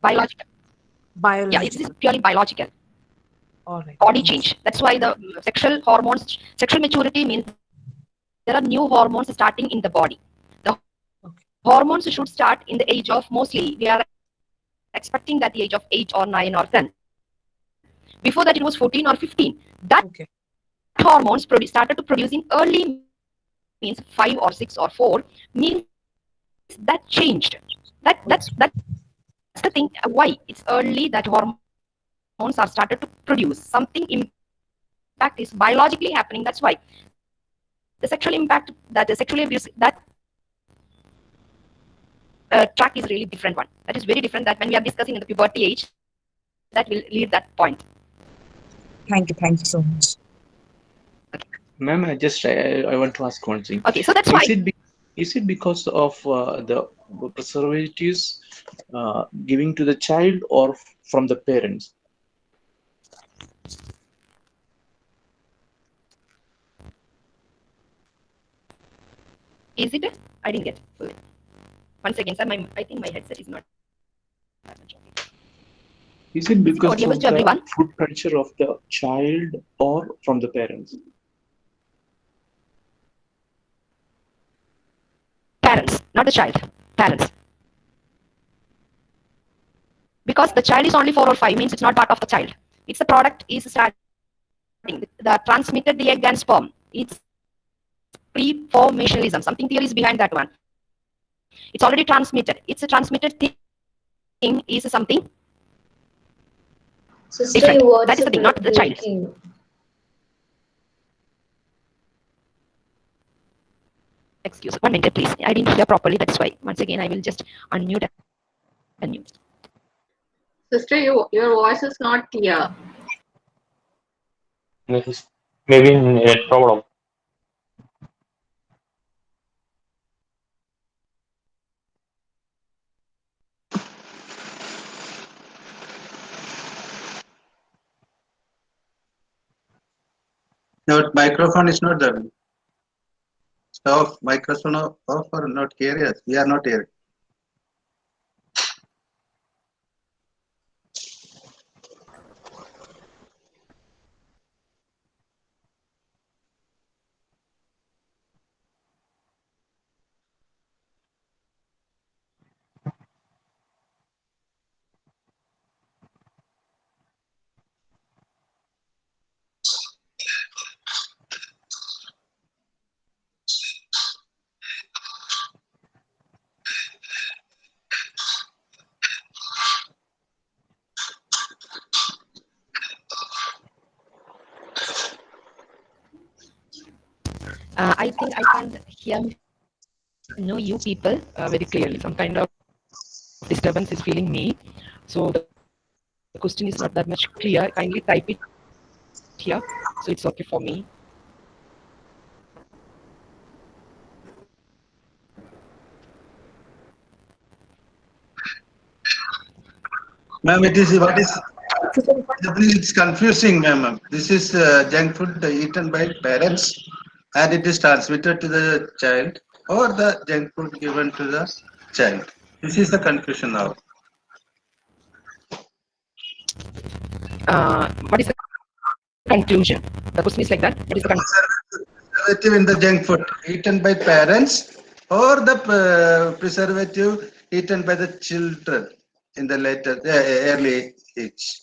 Biological. Biological yeah it's purely biological. All right. Body change. That's why the sexual hormones, sexual maturity means there are new hormones starting in the body. The hormones should start in the age of mostly we are expecting that the age of eight or nine or ten. Before that, it was 14 or 15. That hormones produ- started to produce in early means five or six or four means that changed. That that's that's the thing. Why it's early that hormones are started to produce something impact is biologically happening that's why the sexual impact that the sexually abuse that uh, track is really different one that is very different that when we are discussing in the puberty age that will lead that point thank you thank you so much Ma'am, I just I, I want to ask one thing. Okay, so that's is why- it be, is it because of uh, the preservatives uh, giving to the child or from the parents? Is it? I didn't get fully. Once again, sir, my, I think my headset is not. that much okay. Is it because of to everyone? the food culture of the child or from the parents? Parents, not the child. Parents. Because the child is only four or five means it's not part of the child. It's the product is starting. The transmitted the egg and sperm. It's pre-formationalism. Something theory is behind that one. It's already transmitted. It's a transmitted thing is something Sister, different. That is the thing, not the child. Excuse one minute, please. I didn't hear properly. That's why. Once again, I will just unmute and mute. Sister, you, your voice is not clear. This is maybe net problem. Your microphone is not there. Off, microphone off off or not? Yes, we are not here. Uh, I think I can hear know you people uh, very clearly. Some kind of disturbance is feeling me. So the the question is not that much clear. Kindly type it here. So it's okay for me. Ma'am, it is what is it's confusing, ma'am. This is uh, junk food eaten by parents, and it is transmitted to the child, or the junk food given to the child. This is the confusion now. Uh, what is the conclusion? The question is like that. What is the conclusion? Preservative in the junk food eaten by parents, or the uh, preservative eaten by the children in the later uh, early age.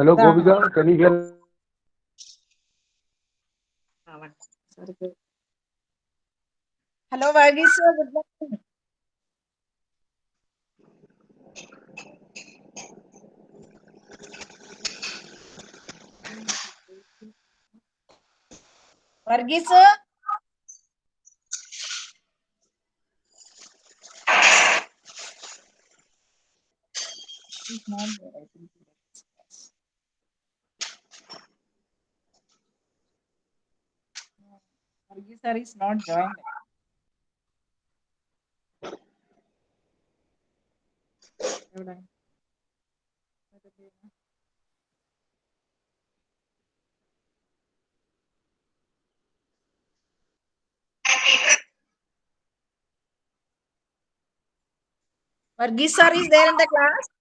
Hello Govinda can you hear hello वागी sir good morning वर्गी sir good morning sir is not joined. Varghese sir is there in the class?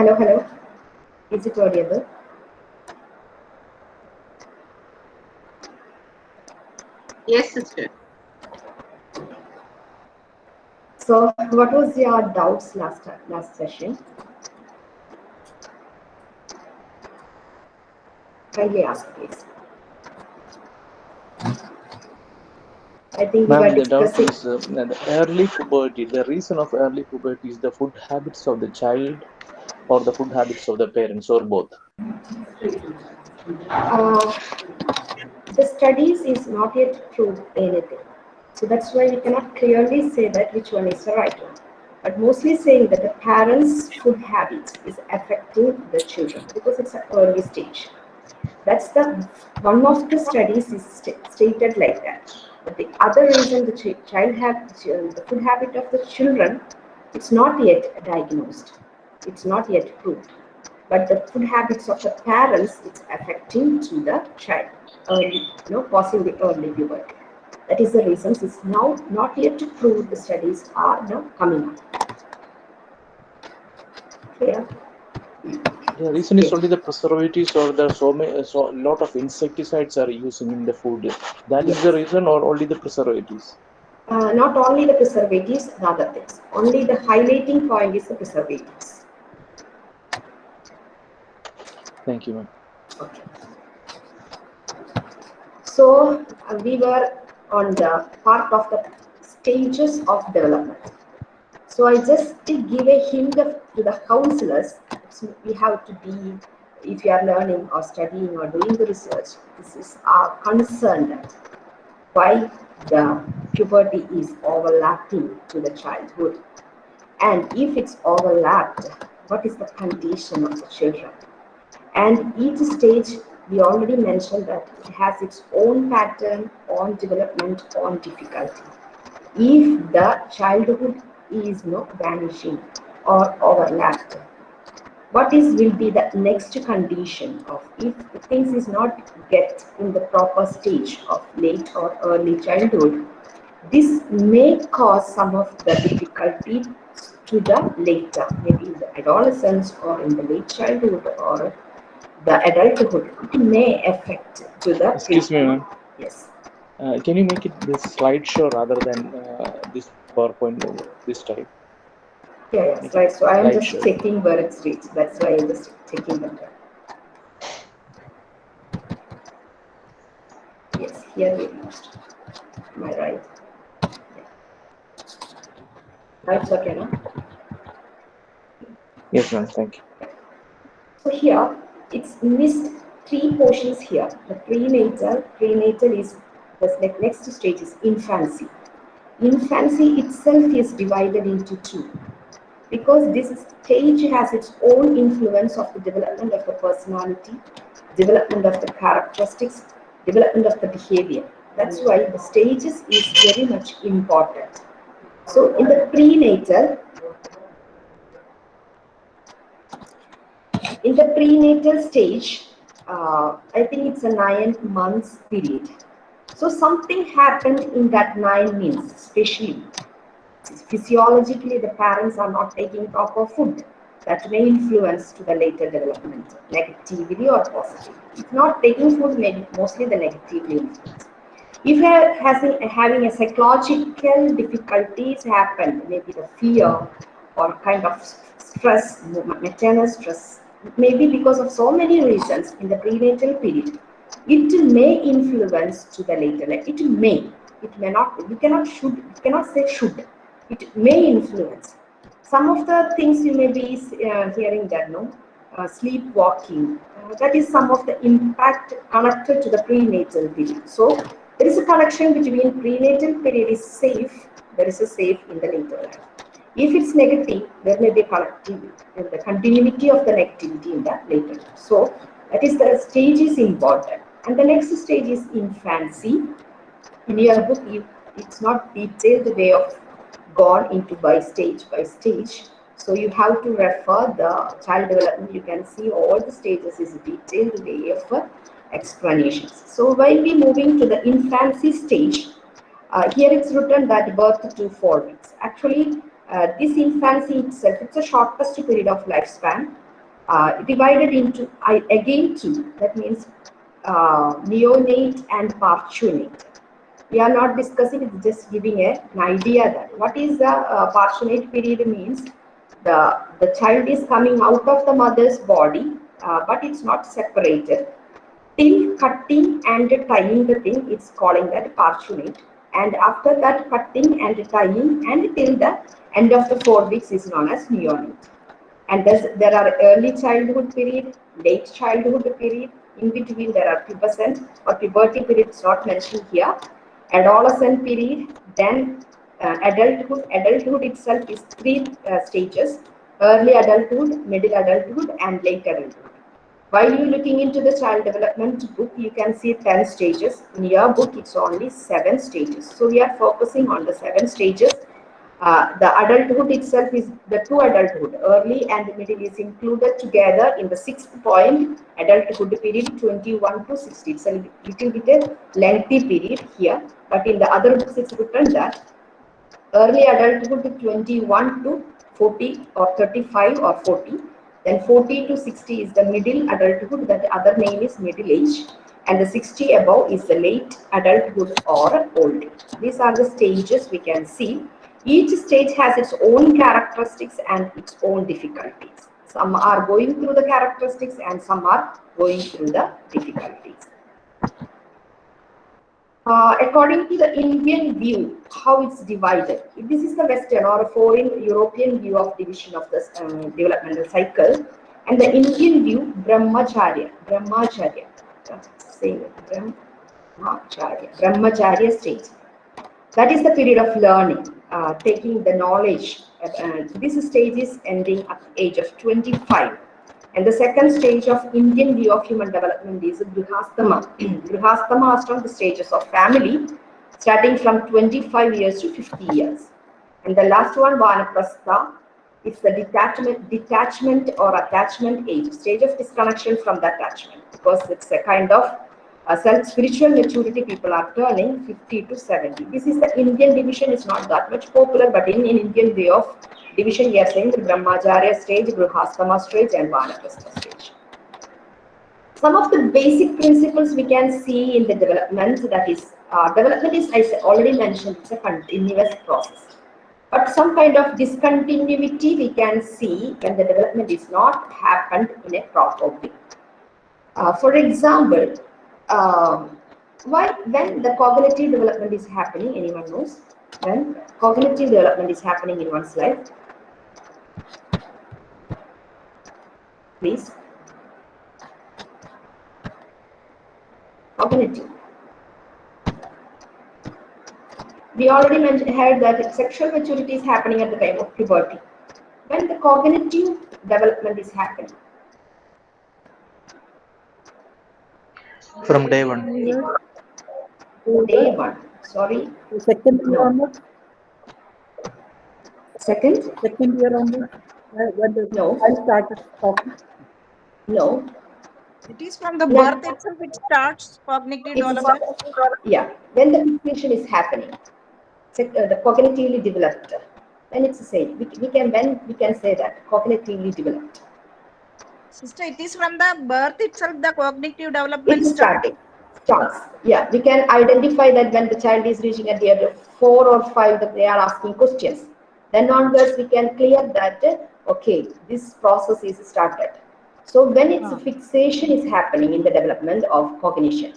Hello, hello. Is it audible? Yes, sister. So, what was your doubts last last session? Kindly ask, please. I think we Ma'am, the doubt is uh, the early puberty. The reason of early puberty is the food habits of the child or the food habits of the parents or both. Uh, the studies is not yet proved anything. So that's why we cannot clearly say that which one is the right one. But mostly saying that the parents' food habits is affecting the children because it's an early stage. That's the one of the studies is sta- stated like that. But the other reason the ch- child have the food habit of the children, it's not yet diagnosed. It's not yet proved. But the food habits of the parents, it's affecting to the child, early, you know, causing the early puberty. That is the reason it's now not yet to prove the studies are now coming up. Clear? The reason is only the preservatives or the so many, so lot of insecticides are using in the food. That is the reason, or only the preservatives. Uh, not only the preservatives, the other things. Only the highlighting point is the preservatives. Thank you, ma'am. So uh, we were on the part of the stages of development. So I just give a hint of, to the counselors. So we have to be, if you are learning or studying or doing the research, this is our concern why the puberty is overlapping to the childhood. And if it's overlapped, what is the condition of the children? And each stage, we already mentioned that it has its own pattern, on development, on difficulty. If the childhood is not vanishing or overlapped, what is will be the next condition of if things is not get in the proper stage of late or early childhood, this may cause some of the difficulty to the later, maybe in the adolescence or in the late childhood or the adulthood. May affect to the Excuse me, ma'am. Yes. Uh, can you make it this slideshow rather than uh, this PowerPoint this time? Yeah, yes, right. So I am just checking where it's reached. That's why I'm just taking that. Yes, here we reached. Am I right? That's okay, no? Yes, ma'am. Thank you. So here, it's missed three portions here. The prenatal, prenatal is the next stage is infancy. Infancy itself is divided into two because this stage has its own influence of the development of the personality, development of the characteristics, development of the behavior. That's why the stages is very much important. So in the prenatal, in the prenatal stage, uh, I think it's a nine months period. So something happened in that nine months, especially physiologically the parents are not taking proper food. That may influence to the later development, negatively or positively. If not taking food, maybe mostly the negatively influence. If having, having a psychological difficulties happen, maybe the fear or kind of stress, maternal stress, maybe because of so many reasons in the prenatal period, it may influence to the later life. It may, it may not, we cannot should, we cannot say should. It may influence. Some of the things you may be uh, hearing that, no? Uh, sleepwalking, uh, that is some of the impact connected to the prenatal period. So there is a connection between prenatal period is safe, there is a safe in the later life. If it's negative, there may be connectivity, the continuity of the negativity in that later. So that is the stage is important. And the next stage is infancy. In your book, it's not detailed way of gone into by stage by stage. So you have to refer the child development. You can see all the stages is detailed way of explanations. So while we moving to the infancy stage, uh, here it's written that birth to four weeks. Actually, uh, this infancy itself, it's a shortest period of lifespan, uh, divided into I, again two. That means uh, neonate and partunate. We are not discussing, it's just giving a, an idea that what is the uh, partunate period means the, the child is coming out of the mother's body, uh, but it's not separated. Till cutting and tying the thing, it's calling that partunate. And after that cutting and tying and till the end of the four weeks is known as neonate. And there are early childhood period, late childhood period, in between there are pubescent or puberty period, it's not mentioned here. Adolescent period, then uh, adulthood. Adulthood itself is three uh, stages, early adulthood, middle adulthood and late adulthood. While you're looking into the child development book, you can see 10 stages. In your book, it's only seven stages. So we are focusing on the seven stages. Uh, the adulthood itself is the two adulthood, early and middle is included together in the sixth point, adulthood period 21 to 60. It's a little bit a lengthy period here, but in the other books it's written that early adulthood 21 to 40 or 35 or 40, Then 40 to 60 is the middle adulthood, that other name is middle age. And the 60 above is the late adulthood or old. These are the stages we can see. Each stage has its own characteristics and its own difficulties. Some are going through the characteristics and some are going through the difficulties. Uh, according to the Indian view, how it's divided. This is the Western or a foreign European view of division of the uh, developmental cycle. And the Indian view, Brahmacharya, Brahmacharya, say it, Brahmacharya, Brahmacharya stage. That is the period of learning, uh, taking the knowledge. Uh, this stage is ending at the age of 25 and the second stage of Indian view of human development is Grihasthama. <clears throat> Grihasthama are from the stages of family, starting from 25 years to 50 years. And the last one, Vanaprastha, is the detachment, detachment or attachment age, stage of disconnection from the attachment, because it's a kind of uh, a self spiritual maturity people are turning 50 to 70. This is the Indian division, it's not that much popular, but in, in Indian way of division, are saying the Brahmacharya stage, Grihasthama stage, and Vanaprastha stage. Some of the basic principles we can see in the development, that is, uh, development is, I already mentioned, it's a continuous process. But some kind of discontinuity we can see when the development is not happened in a proper way. Uh, for example, um, why when the cognitive development is happening, anyone knows? When cognitive development is happening in one's life, please. Cognitive. We already mentioned heard that sexual maturity is happening at the time of puberty. When the cognitive development is happening. From day one. Day one. Sorry. Second year No. onwards, Second? second year onwards, when the No. child started talking. No. It is from the Yeah. birth itself it starts cognitive development. yeah, when the fixation is happening, uh, the cognitively developed, then it's the same. We, we can when we can say that cognitively developed. Sister, it is from the birth itself the cognitive development It's starting. Starts. Yeah, we can identify that when the child is reaching at the age of four or five, that they are asking questions. Then onwards, we can clear that. Okay, this process is started. So when its Ah. fixation is happening in the development of cognition,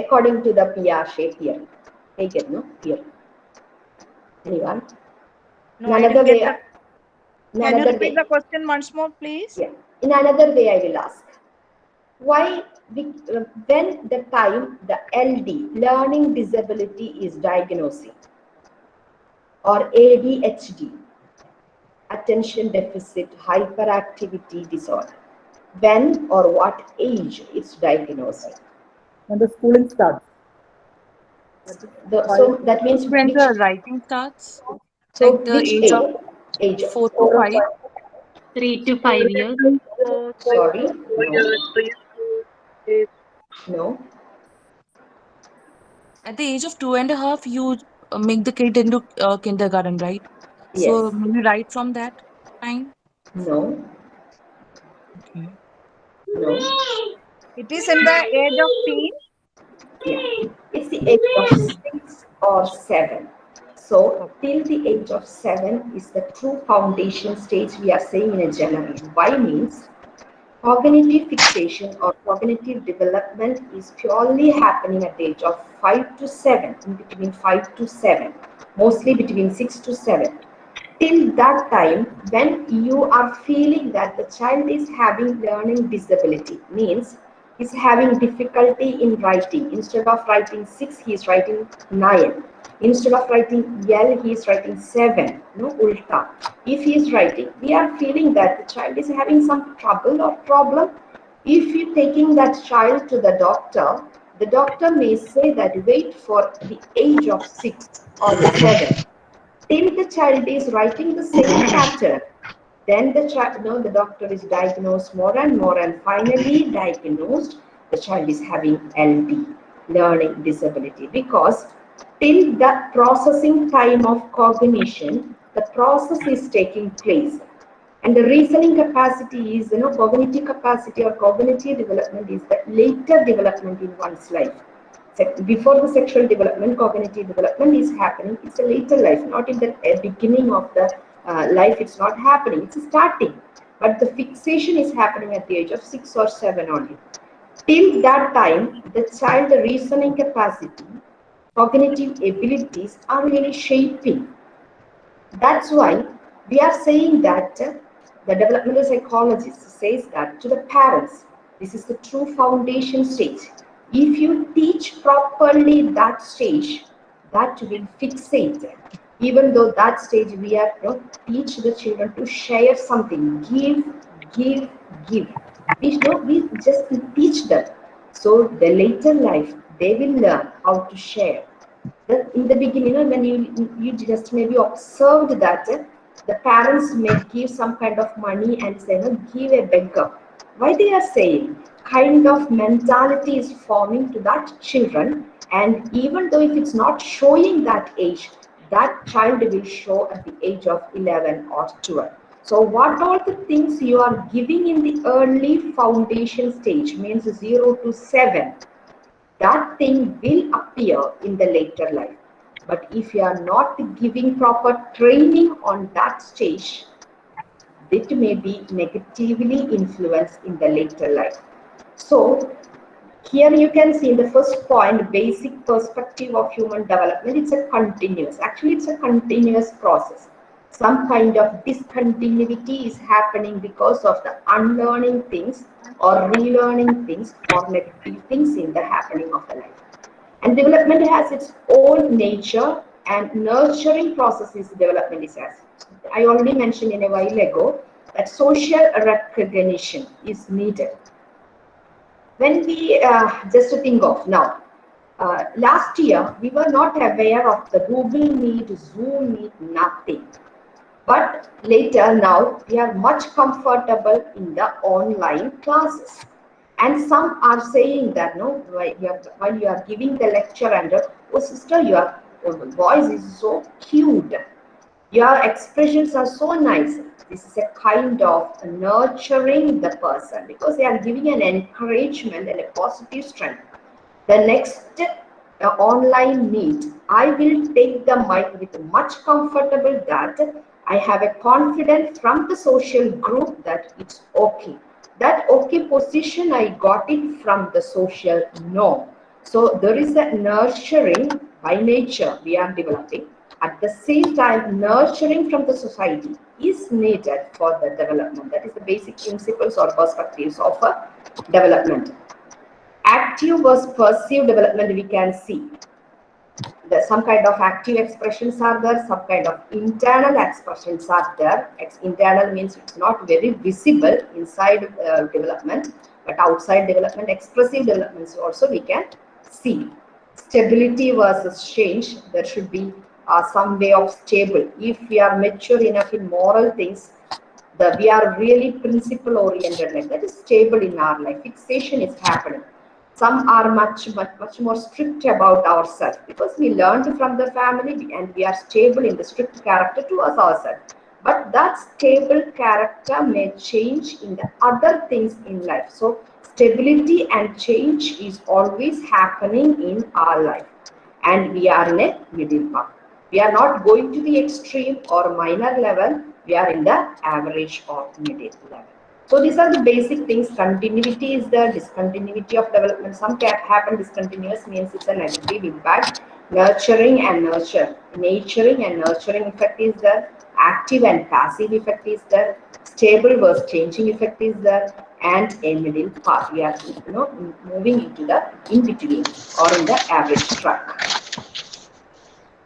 according to the Piaget theory. Take it, no? Here. Anyone? No, another way, in Can you repeat way, the question once more, please? yeah. In another way, I will ask. Why, we, uh, when the time the LD, learning disability, is diagnosing, or ADHD, attention deficit hyperactivity disorder, when or what age it's diagnosed? When the schooling starts. The, so that means When which, the writing starts, so like the which age age? of Age of four to five. Three to five years. Sorry, no. No. At the age of two and a half, you uh, make the kid into uh, kindergarten, right? So Yes. maybe right from that time. No. Okay. No. It is in the age of teen. Yeah. It's the age of six or seven. So till the age of seven is the true foundation stage we are saying in a general. Why means cognitive fixation or cognitive development is purely happening at the age of five to seven, in between five to seven, mostly between six to seven. Till that time, when you are feeling that the child is having learning disability, means is having difficulty in writing. Instead of writing six, he is writing nine. Instead of writing L, he is writing seven. No, ulta. If he is writing, we are feeling that the child is having some trouble or problem. If you taking that child to the doctor, the doctor may say that wait for the age of six or seven. Till the child is writing the same <coughs> chapter. then the child, no, the doctor is diagnosed more and more, and finally diagnosed the child is having LD, learning disability, because till the processing time of cognition, the process is taking place. And the reasoning capacity is, you know, cognitive capacity or cognitive development is the later development in one's life. Before the sexual development, cognitive development is happening. It's a later life, not in the uh, beginning of the uh, life. It's not happening. It's starting, but the fixation is happening at the age of six or seven only. Till that time, the child the reasoning capacity, cognitive abilities are really shaping. That's why we are saying that uh, the developmental psychologist says that to the parents, this is the true foundation stage. If you teach properly that stage, that will fixate. Even though that stage we are you know, teach the children to share something, give, give, give. We, know, we just teach them. So the later life, they will learn how to share. In the beginning, when you you just maybe observed that uh, the parents may give some kind of money and say, no, give a beggar. Why they are saying? Kind of mentality is forming to that children, and even though if it's not showing that age, that child will show at the age of 11 or 12. So what all the things you are giving in the early foundation stage means 0 to 7, that thing will appear in the later life. But if you are not giving proper training on that stage, it may be negatively influenced in the later life. So here you can see the first point, basic perspective of human development, it's a continuous, actually it's a continuous process. Some kind of discontinuity is happening because of the unlearning things or relearning things or negative things in the happening of the life. And development has its own nature and nurturing processes development is as. I already mentioned in a while ago that social recognition is needed. When we uh, just to think of now, uh, last year we were not aware of the Google Meet, Zoom Meet, nothing. But later now we are much comfortable in the online classes. And some are saying that no, while you are, while you are giving the lecture and oh sister, your, your voice is so cute. Your expressions are so nice. This is a kind of nurturing the person because they are giving an encouragement and a positive strength. The next online meet, I will take the mic with much comfortable that I have a confidence from the social group that it's okay. That okay position, I got it from the social norm. So there is a nurturing by nature we are developing. At the same time, nurturing from the society is needed for the development. That is the basic principles or perspectives of a development. Active versus perceived development we can see. There some kind of active expressions are there, some kind of internal expressions are there. Internal means it's not very visible inside uh, development, but outside development, expressive developments also we can see. Stability versus change, there should be uh, some way of stable. If we are mature enough in moral things, the, we are really principle oriented, that is stable in our life. Fixation is happening. Some are much, much, much more strict about ourselves because we learned from the family and we are stable in the strict character towards ourselves. But that stable character may change in the other things in life. So stability and change is always happening in our life. And we are in a middle path. We are not going to the extreme or minor level. We are in the average or middle level. So these are the basic things. Continuity is the discontinuity of development. Some can happen discontinuous means it's a negative impact. Nurturing and nurture. Naturing and nurturing effect is there. Active and passive effect is there. Stable versus changing effect is there. And a middle path. We are you know, moving into the in between or in the average track.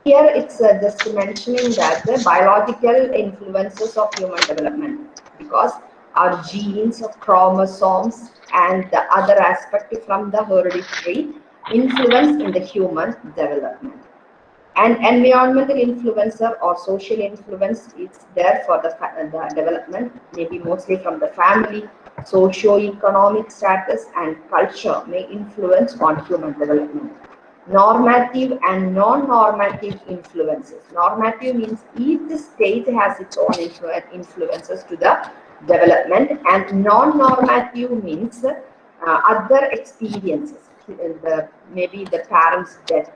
Here it's uh, just mentioning that the biological influences of human development because our genes, chromosomes, and the other aspect from the hereditary influence in the human development. And environmental influencer or social influence is there for the, the development, maybe mostly from the family, socio-economic status, and culture may influence on human development. Normative and non-normative influences. Normative means each stage has its own influences to the development and non-normative means uh, other experiences. The, maybe the parent's death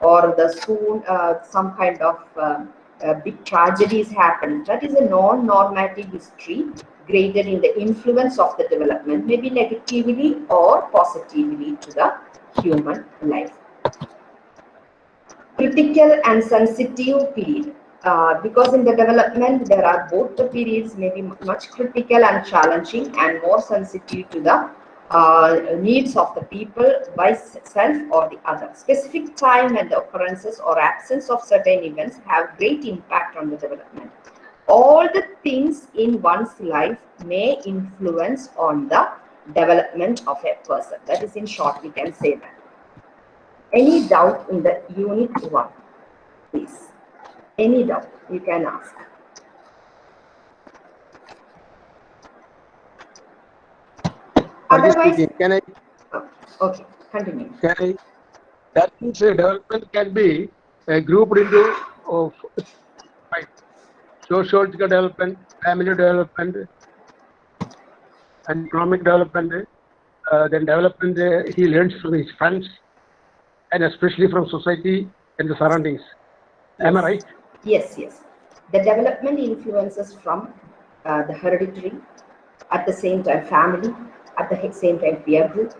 or the soon uh, some kind of uh, uh, big tragedies happen. That is a non-normative history graded in the influence of the development, maybe negatively or positively to the human life. Critical and sensitive period. Uh, because in the development there are both the periods may be much critical and challenging and more sensitive to the uh, needs of the people by self or the other. Specific time and the occurrences or absence of certain events have great impact on the development. All the things in one's life may influence on the development of a person. That is in short, we can say that. Any doubt in the unit one, please? Any doubt you can ask. Otherwise, Can I, okay, continue. can I, that means development can be uh, grouped into of five. Sociological development, family development, and economic development, uh, then development uh, he learns from his friends, and especially from society and the surroundings. Am I right? Yes, yes. The development influences from uh, the hereditary, at the same time family, at the same time peer group,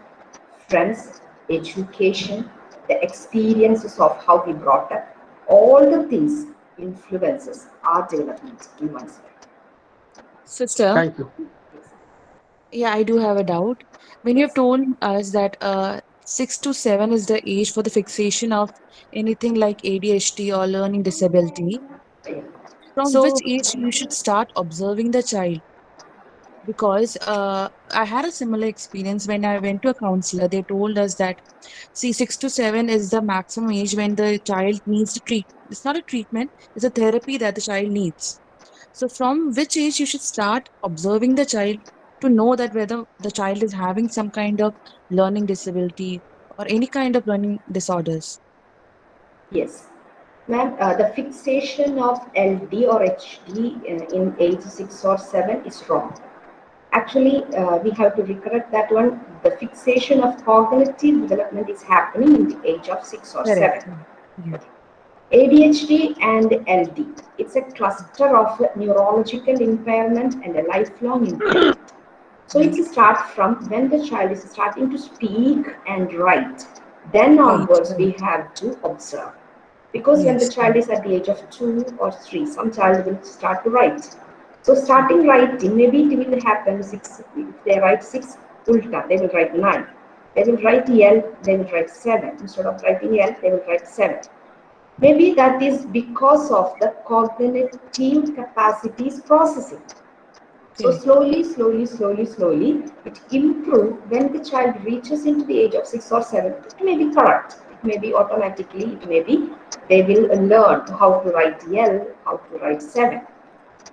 friends, education, the experiences of how we brought up, all the things influences our development in one's life. Sister, Thank you. yeah, I do have a doubt. When you have told us that uh, six to seven is the age for the fixation of anything like ADHD or learning disability, from So- which age you should start observing the child? Because uh, I had a similar experience when I went to a counselor. They told us that, see, six to seven is the maximum age when the child needs to treat. It's not a treatment; it's a therapy that the child needs. So, from which age you should start observing the child to know that whether the child is having some kind of learning disability or any kind of learning disorders? Yes. Ma'am, uh, the fixation of LD or HD in, in age 6 or 7 is wrong. Actually, uh, we have to correct that one. The fixation of cognitive development is happening in the age of 6 or 7. ADHD and LD. It's a cluster of neurological impairment and a lifelong impairment. So it starts from when the child is starting to speak and write. Then onwards, we have to observe. Because when the child is at the age of two or three, some child will start to write. So starting writing, maybe it will happen six, if they write six ulta, they will write nine. They will write L, they will write seven. Instead of writing L, they will write seven. Maybe that is because of the cognitive capacities processing. So slowly, slowly, slowly, slowly, it improves when the child reaches into the age of six or seven. It may be correct. It may be automatically. It may be they will learn how to write L, how to write seven,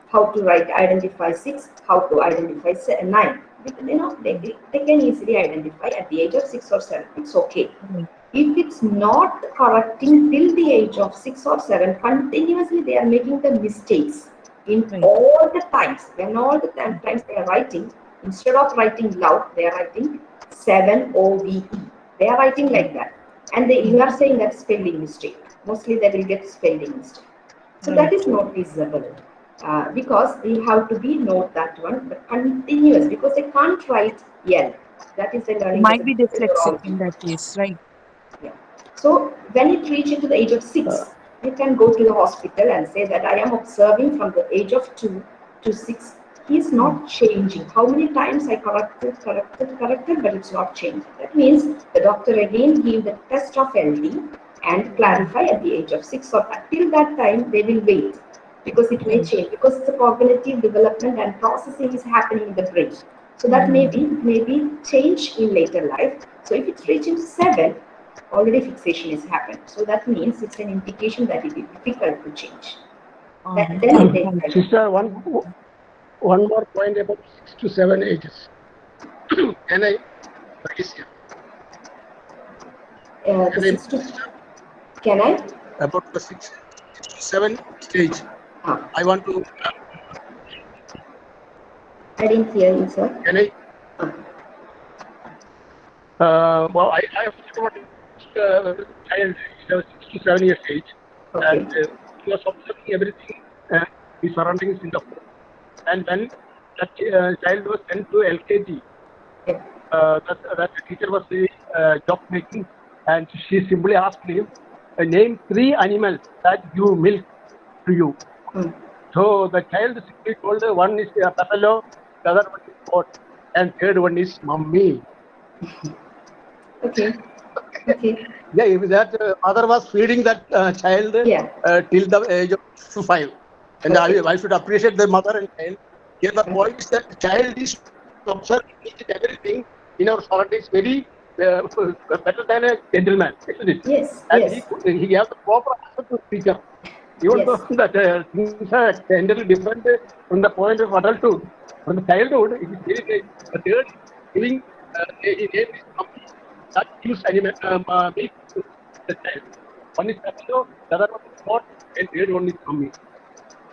how to write identify six, how to identify se- nine. Because, You know, they, they can easily identify at the age of six or seven. It's okay. Hmm. If it's not correcting till the age of six or seven, continuously they are making the mistakes in all the times. When all the times they are writing, instead of writing loud, they are writing seven O V E. They are writing like that. And they, you are saying that spelling mistake. Mostly they will get spelling mistake. So that is not visible. Uh, because we have to be note that one, but continuous, because they can't write L. That is the learning. Might be dyslexic in that case, right? So when it reaches to the age of six, you can go to the hospital and say that I am observing from the age of two to six. He is not changing. How many times I corrected, corrected, corrected, but it's not changing. That means the doctor again gave the test of LD and clarify at the age of six or till that time they will wait because it may mm-hmm. change because it's a cognitive development and processing is happening in the brain. So that may mm-hmm. be maybe change in later life. So if it's reaching seven, already fixation is happened. So that means it's an indication that it is difficult to change. That, then it takes. Sister, one, one more point about six to seven ages. <clears throat> Can I raise here? Uh, the six to, can I? About the six, six to seven stage. Ah. I want to, I didn't hear you, sir. can I? Uh, well, I, I have got uh, child, he was six to seven years age, and uh, he was observing everything, uh, his surroundings in the home. And when that uh, child was sent to LKG, uh, that, that teacher was very uh, job making, and she simply asked him, name three animals that give milk to you. So the child simply told her one is uh, buffalo, the other one is goat, and third one is mummy. <laughs> Okay. Okay. Yeah, if that uh, mother was feeding that uh, child uh, till the age of five. And I, I should appreciate the mother and child. Here the point is that child is and everything in our surroundings very uh, <laughs> better than a gentleman, isn't it? Yes, And yes. he, he has the proper answer to speak up. Even Yes. though that uh, things are entirely different from the point of adulthood, from the childhood, it is very great. The third, giving uh, he named his that gives animal um, uh, milk the child. One is buffalo, the other one is goat, and third one is mummy.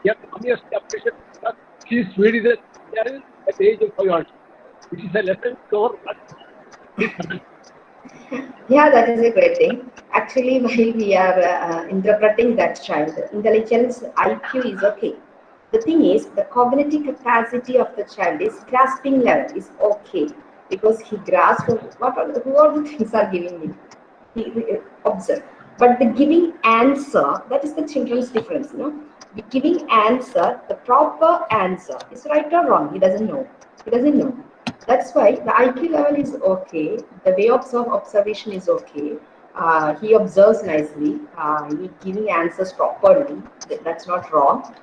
Yes, mummy has to appreciate that she is feeding the child at the age of five years, which is a lesson to our Yeah, that is a great thing. Actually, <laughs> while we are uh, interpreting that child, intelligence IQ is okay. The thing is, the cognitive capacity of the child is grasping level is okay because he grasps what are the, who are the things are giving me. He, he observe, but the giving answer that is the children's difference. You know, the giving answer, the proper answer is right or wrong. He doesn't know. He doesn't know. That's why the IQ level is okay. The way of observation is okay. Uh, he observes nicely. Uh, he giving answers properly. Th- That's not wrong.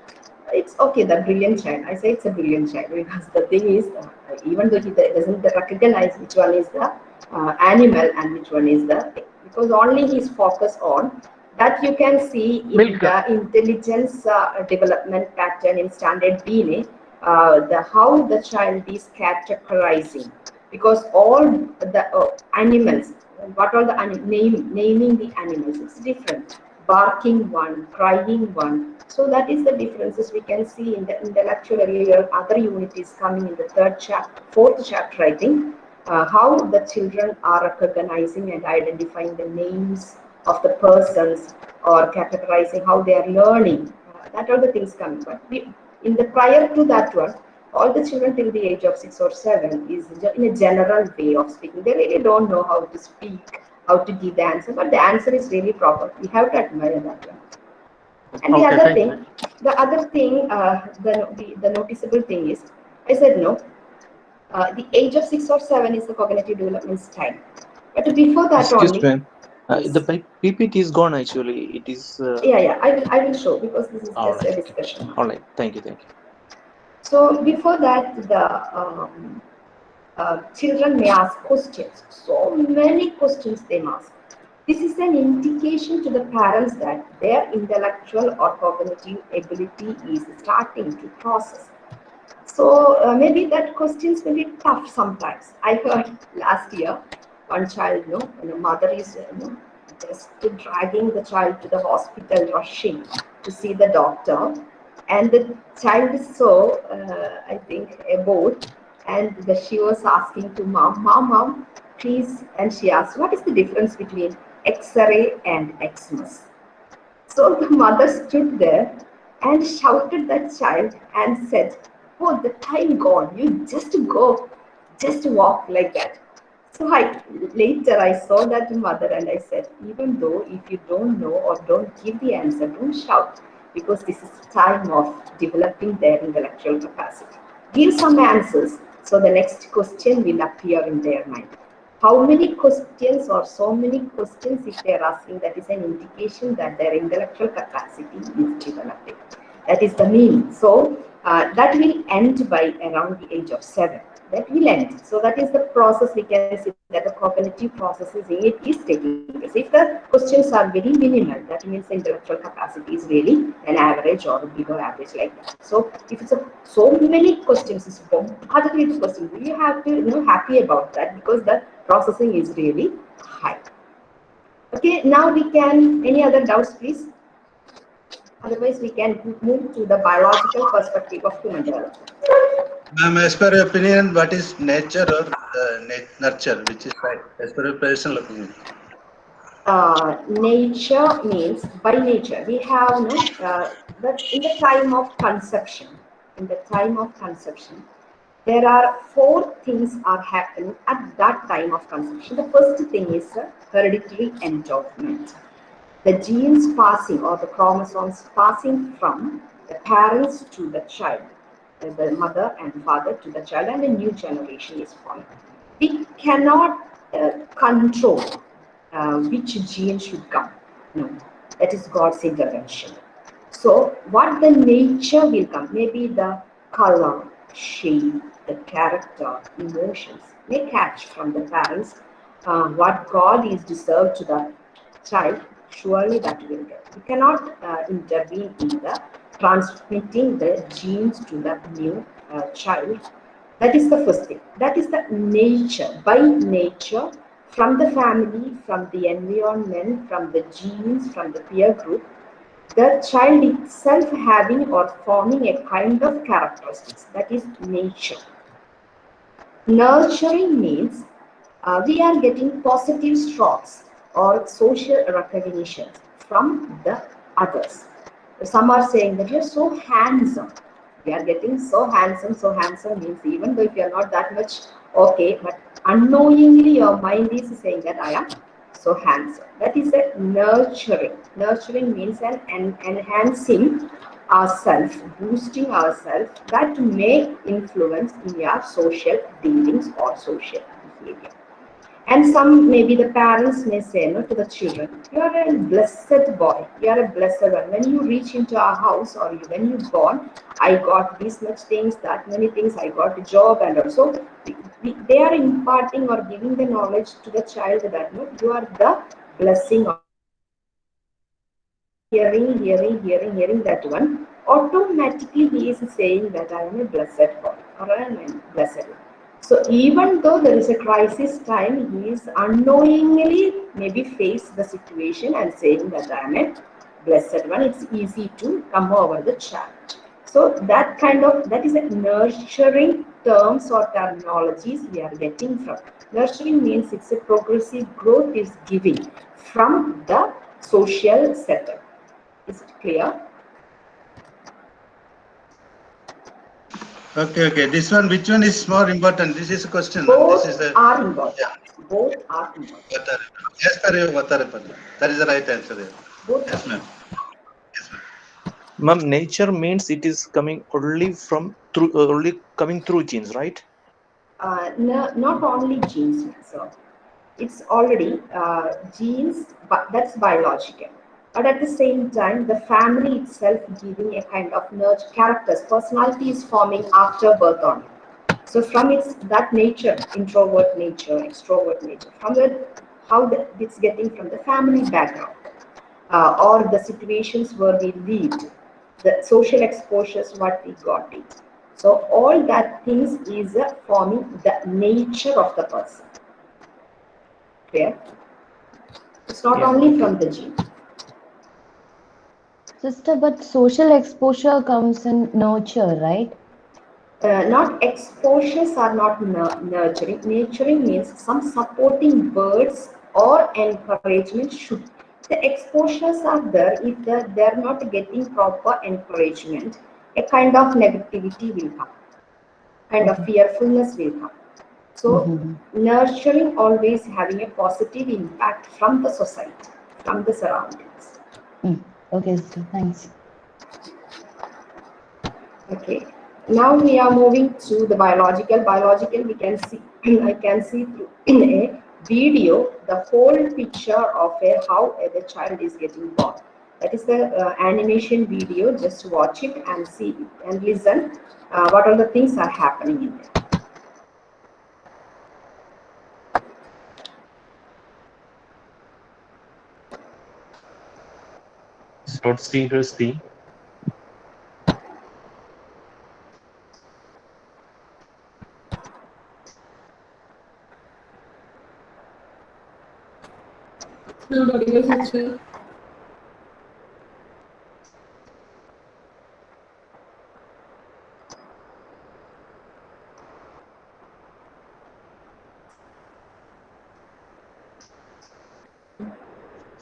It's okay. The brilliant child. I say it's a brilliant child because the thing is, uh, even though he doesn't recognize which one is the uh, animal and which one is the because only he's focused on that you can see in Milk. the intelligence uh, development pattern in standard DNA uh, the how the child is categorizing because all the uh, animals what are the name naming the animals it's different barking one crying one. So that is the differences we can see in the intellectual area other unit is coming in the third chapter fourth chapter i think. Uh, how the children are recognizing and identifying the names of the persons or categorizing how they are learning. Uh, that are the things coming. But we, in the prior to that one all the children till the age of six or seven is in a general way of speaking. They really don't know how to speak how to give the answer but the answer is really proper we have to admire that one and the other thing the other thing uh, the, the the noticeable thing is i said no uh, the age of six or seven is the cognitive development time but before that Excuse only me. Uh, the PPT is gone actually. It is. Uh, yeah yeah i will i will show because this is All just right. a discussion All right. Thank you. Thank you. So before that, the um, uh, children may ask questions. So many questions they ask. This is an indication to the parents that their intellectual or cognitive ability is starting to process. So uh, maybe that questions may be tough sometimes. I heard last year one child, you know, a mother is you know, just dragging the child to the hospital, rushing to see the doctor, and the child is so, uh, I think, bored, and she was asking to mom, mom, mom, please, and she asked, what is the difference between X-ray and Xmas? So the mother stood there and shouted that child and said, oh, the time gone, you just go, just walk like that. So I later I saw that mother and I said, even though if you don't know or don't give the answer, don't shout because this is time of developing their intellectual capacity. Give some answers so the next question will appear in their mind. How many questions or so many questions if they are asking that is an indication that their intellectual capacity is developing. That is the meaning. So uh, that will end by around the age of seven that will end. So that is the process we can see that the cognitive processes it is taking place. If the questions are very minimal, that means the intellectual capacity is really an average or below average like that. So if it's a, so many questions, it's bombarded with questions, you have to you know happy about that because the processing is really high. Okay, now we can, any other doubts, please? Otherwise, we can move to the biological perspective of human development. Ma'am, as per your opinion, what is nature or uh, nurture, which is right, as per your personal opinion? uh, nature means by nature we have no uh, that in the time of conception in the time of conception there are four things are happening at that time of conception. The first thing is hereditary endowment the genes passing or the chromosomes passing from the parents to the child the mother and father to the child and a new generation is formed we cannot uh, control uh, which gene should come. No, that is God's intervention. So, what the nature will come, maybe the color, shape, the character, emotions may catch from the parents. Uh, what God is deserved to the child, surely that will get. We cannot uh, intervene in the transmitting the genes to the new uh, child. That is the first thing. That is the nature. By nature, from the family, from the environment, from the genes, from the peer group, the child itself having or forming a kind of characteristics that is nature. Nurturing means uh, we are getting positive strokes or social recognition from the others. Some are saying that you're so handsome. We are getting so handsome, so handsome means even though if you're not that much okay, but unknowingly your mind is saying that I am so handsome. That is a nurturing. Nurturing means an, an enhancing ourselves, boosting ourselves that may influence in your social dealings or social behavior. And some, maybe the parents may say no to the children, you are a blessed boy, you are a blessed one. When you reach into our house or you, when you born, I got this much things, that many things, I got a job and also they are imparting or giving the knowledge to the child that no, you are the blessing of hearing, hearing, hearing, hearing that one, automatically he is saying that I am a blessed boy or I am a blessed one. So even though there is a crisis time, he is unknowingly maybe face the situation and saying that I am a blessed one. It's easy to come over the child. So that kind of that is a nurturing terms or terminologies we are getting from. Nurturing means it's a progressive growth is giving from the social setup. Is it clear? Okay, okay. This one, which one is more important? This is a question. Both This is the are important. Both are important. yes, sir. Vattarapalli. That is the right answer. there. Both Yes, ma'am. Ma'am, nature means it is coming only from through uh, only coming through genes, right? uh, no, not only genes, so it's already uh, genes, but that's biological. But at the same time, the family itself giving a kind of nurture characters, personality is forming after birth only. So from its that nature, introvert nature, extrovert nature, from the how the, it's getting from the family background, uh, or the situations where we lived, the social exposures what we got it. So all that things is uh, forming the nature of the person. Clear? It's not Yeah. only from the gene. Sister, but social exposure comes in nurture, right? Uh, not exposures are not nurturing. Nurturing means some supporting words or encouragement should. The exposures are there if the, they're not getting proper encouragement. A kind of negativity will come, kind of mm-hmm. fearfulness will come. So mm-hmm. nurturing always having a positive impact from the society, from the surroundings. Mm. Okay, sister, thanks. Okay. Now we are moving to the biological. Biological, we can see, <clears throat> I can see through <clears throat> a video the whole picture of a how uh, the child is getting born. That is the uh, animation video. Just watch it and see and listen. Uh, what all the things are happening in there. Not see her see. Not audible, sister.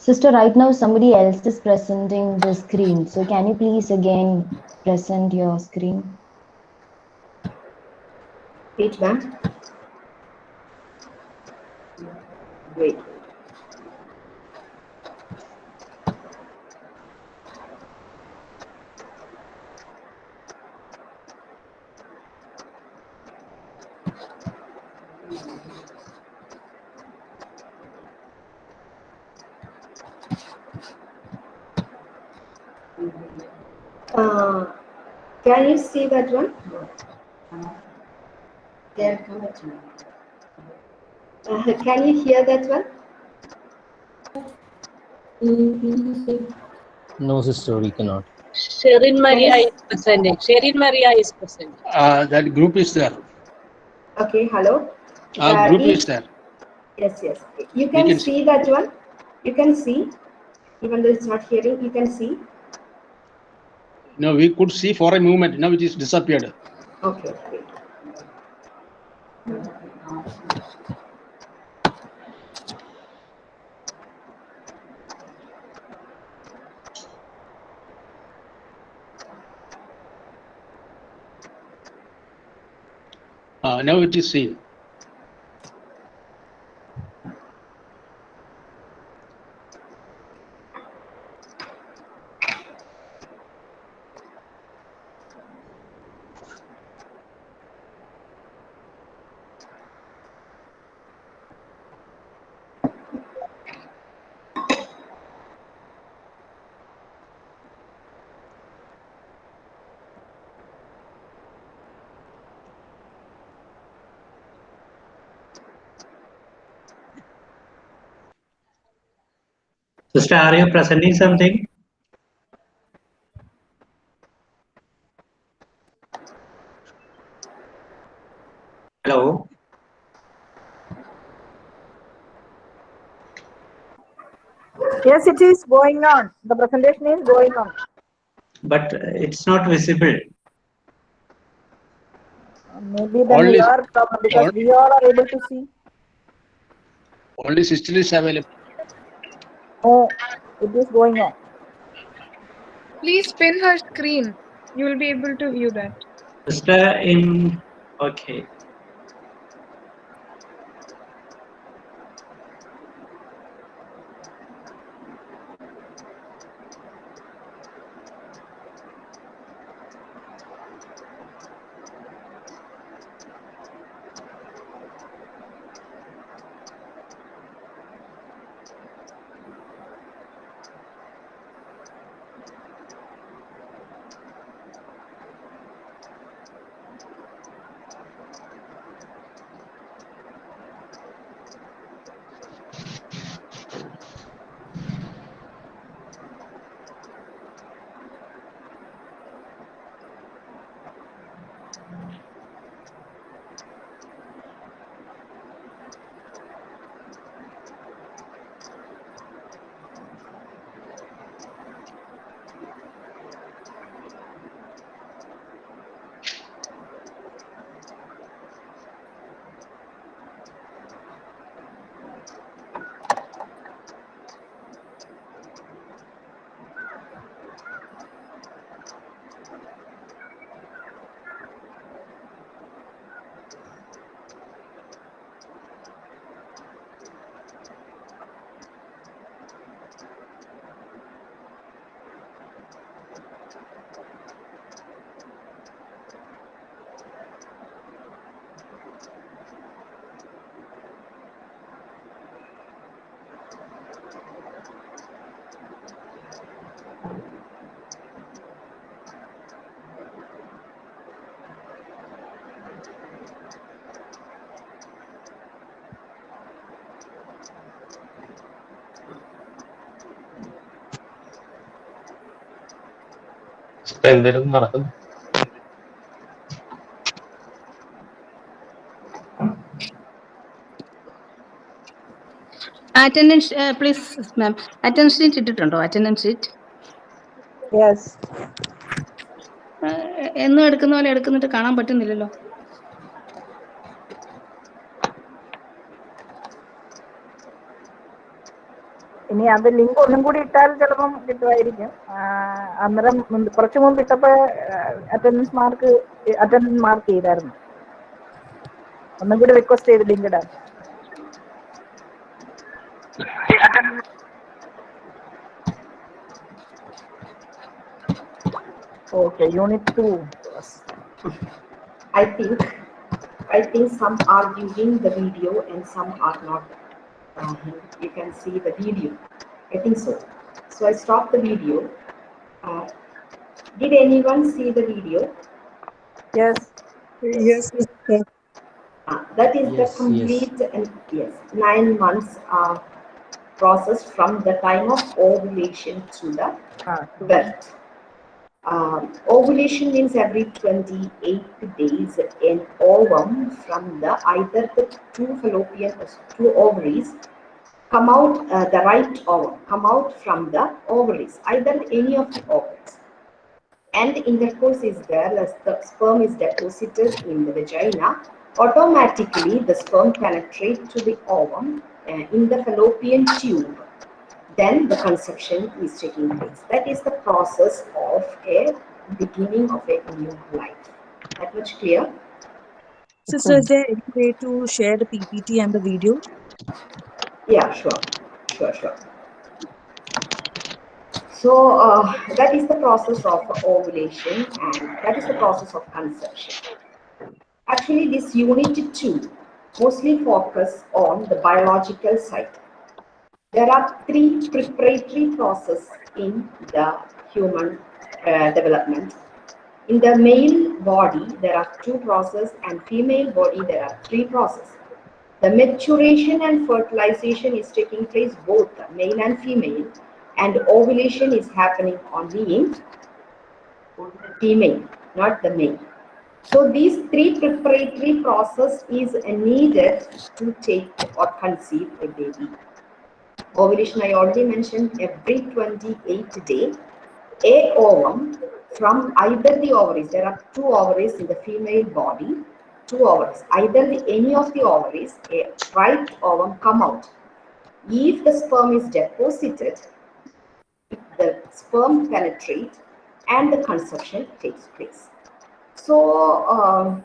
Sister, right now somebody else is presenting the screen. So can you please again present your screen? Wait, ma'am. Wait. Uh, can you see that one? There, come at me. Uh, can you hear that one? No, sister, we cannot. Sherin Maria is presenting. Sherin Maria is present. Uh, that group is there. Okay, hello. Our Uh, group is there. Yes, yes. You can, can see that one. You can see, even though it's not hearing, you can see. No, we could see for a moment. Now it is disappeared. Okay. Uh, now it is seen. Sister, are you presenting something? Hello? Yes, it is going on. The presentation is going on. But it's not visible. Maybe then Only- your problem because only- we all are able to see. Only sister is available. Oh, it is going on. Please pin her screen. You will be able to view that. Sister in, okay. എന്തേലും നടക്കുന്നു. Attendance please ma'am attendance sheet ഇട്ടിട്ടുണ്ടോ? Attendance sheet yes എന്നും എടുക്കുന്ന പോലെ എടുക്കുന്നിട്ട് കാണാൻ പറ്റുന്നില്ലല്ലോ. ഇനി അത് link ഒന്നും കൂടി ഇട്ടാൽ ചിലപ്പം കിട്ടുമായിരിക്കും. ആ, അന്നേരം മുമ്പ് കുറച്ച് മുമ്പ് ഇട്ടപ്പോ അറ്റൻഡൻസ് മാർക്ക് അറ്റൻഡൻസ് മാർക്ക് ചെയ്തായിരുന്നു ഒന്നും കൂടി റിക്വസ്റ്റ് ചെയ്ത് ലിങ്ക് ഇടാൻ okay unit two I think, I think some are using the video and some are not. Uh, you can see the video. I think so. So I stopped the video. uh, did anyone see the video? Yes. Yes, sister. Uh, that is the Yes, complete and yes, nine months uh, process from the time of ovulation to the birth. Um, ovulation means every 28 days an ovum from the either the two fallopian two ovaries come out uh, the right ovum come out from the ovaries either any of the ovaries and the intercourse is there as the sperm is deposited in the vagina automatically the sperm penetrates to the ovum uh, in the fallopian tube then the conception is taking place. That is the process of a beginning of a new life. That much clear? Sister, is there any way to share the PPT and the video? Yeah, sure, sure, sure. So uh, that is the process of ovulation and that is the process of conception. Actually, this unit two mostly focus on the biological side. There are three preparatory processes in the human uh, development. In the male body, there are two processes, and female body, there are three processes. The maturation and fertilization is taking place both male and female, and ovulation is happening only in the female, not the male. So these three preparatory process is needed to take or conceive a baby. Ovulation, I already mentioned, every 28 day, a ovum from either the ovaries, there are two ovaries in the female body, two ovaries, either the, any of the ovaries, a right ovum come out. If the sperm is deposited, the sperm penetrate and the conception takes place. So, um,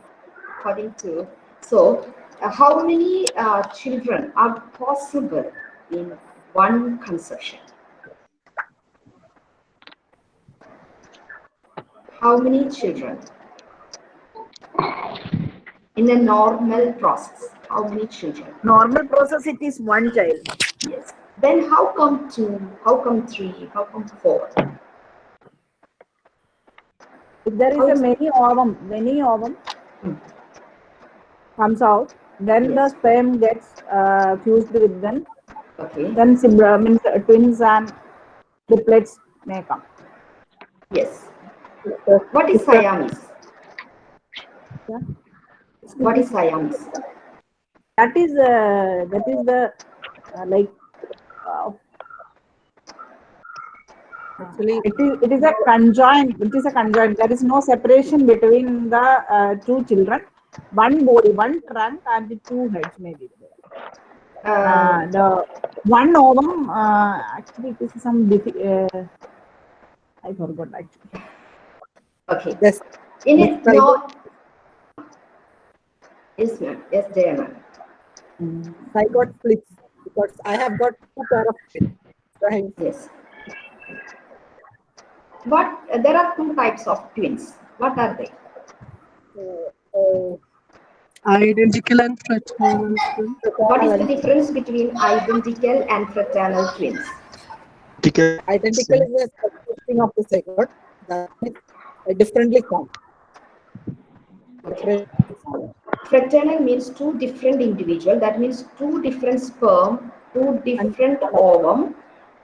according to, so uh, how many uh, children are possible in one conception? How many children? In a normal process, how many children? Normal process, it is one child. Yes. Then how come two? How come three? How come four? If there is a many ovum, many ovum comes out, then the sperm gets uh, fused with them. Okay. Then sibling, means uh, twins and triplets may come. Yes. What is Siamese? Yeah. What is Siamese? That is uh, that is the uh, like uh, Actually, it is it is a conjoined. It is a conjoined. There is no separation between the uh, two children. One body, one trunk, and the two heads maybe. Uh, the one ovum uh, actually this is some uh, I forgot actually. Okay. Yes. In it, Yes, no. Yes, ma'am. Yes, dear ma'am. I got splits because I have got two pair of twins. Yes. What? uh, there are two types of twins. What are they? Uh, identical and fraternal twins. What is the difference between identical and fraternal twins? Identical is a consisting of the zygote that is uh, differently formed. Fraternal means two different individual. That means two different sperm, two different ovum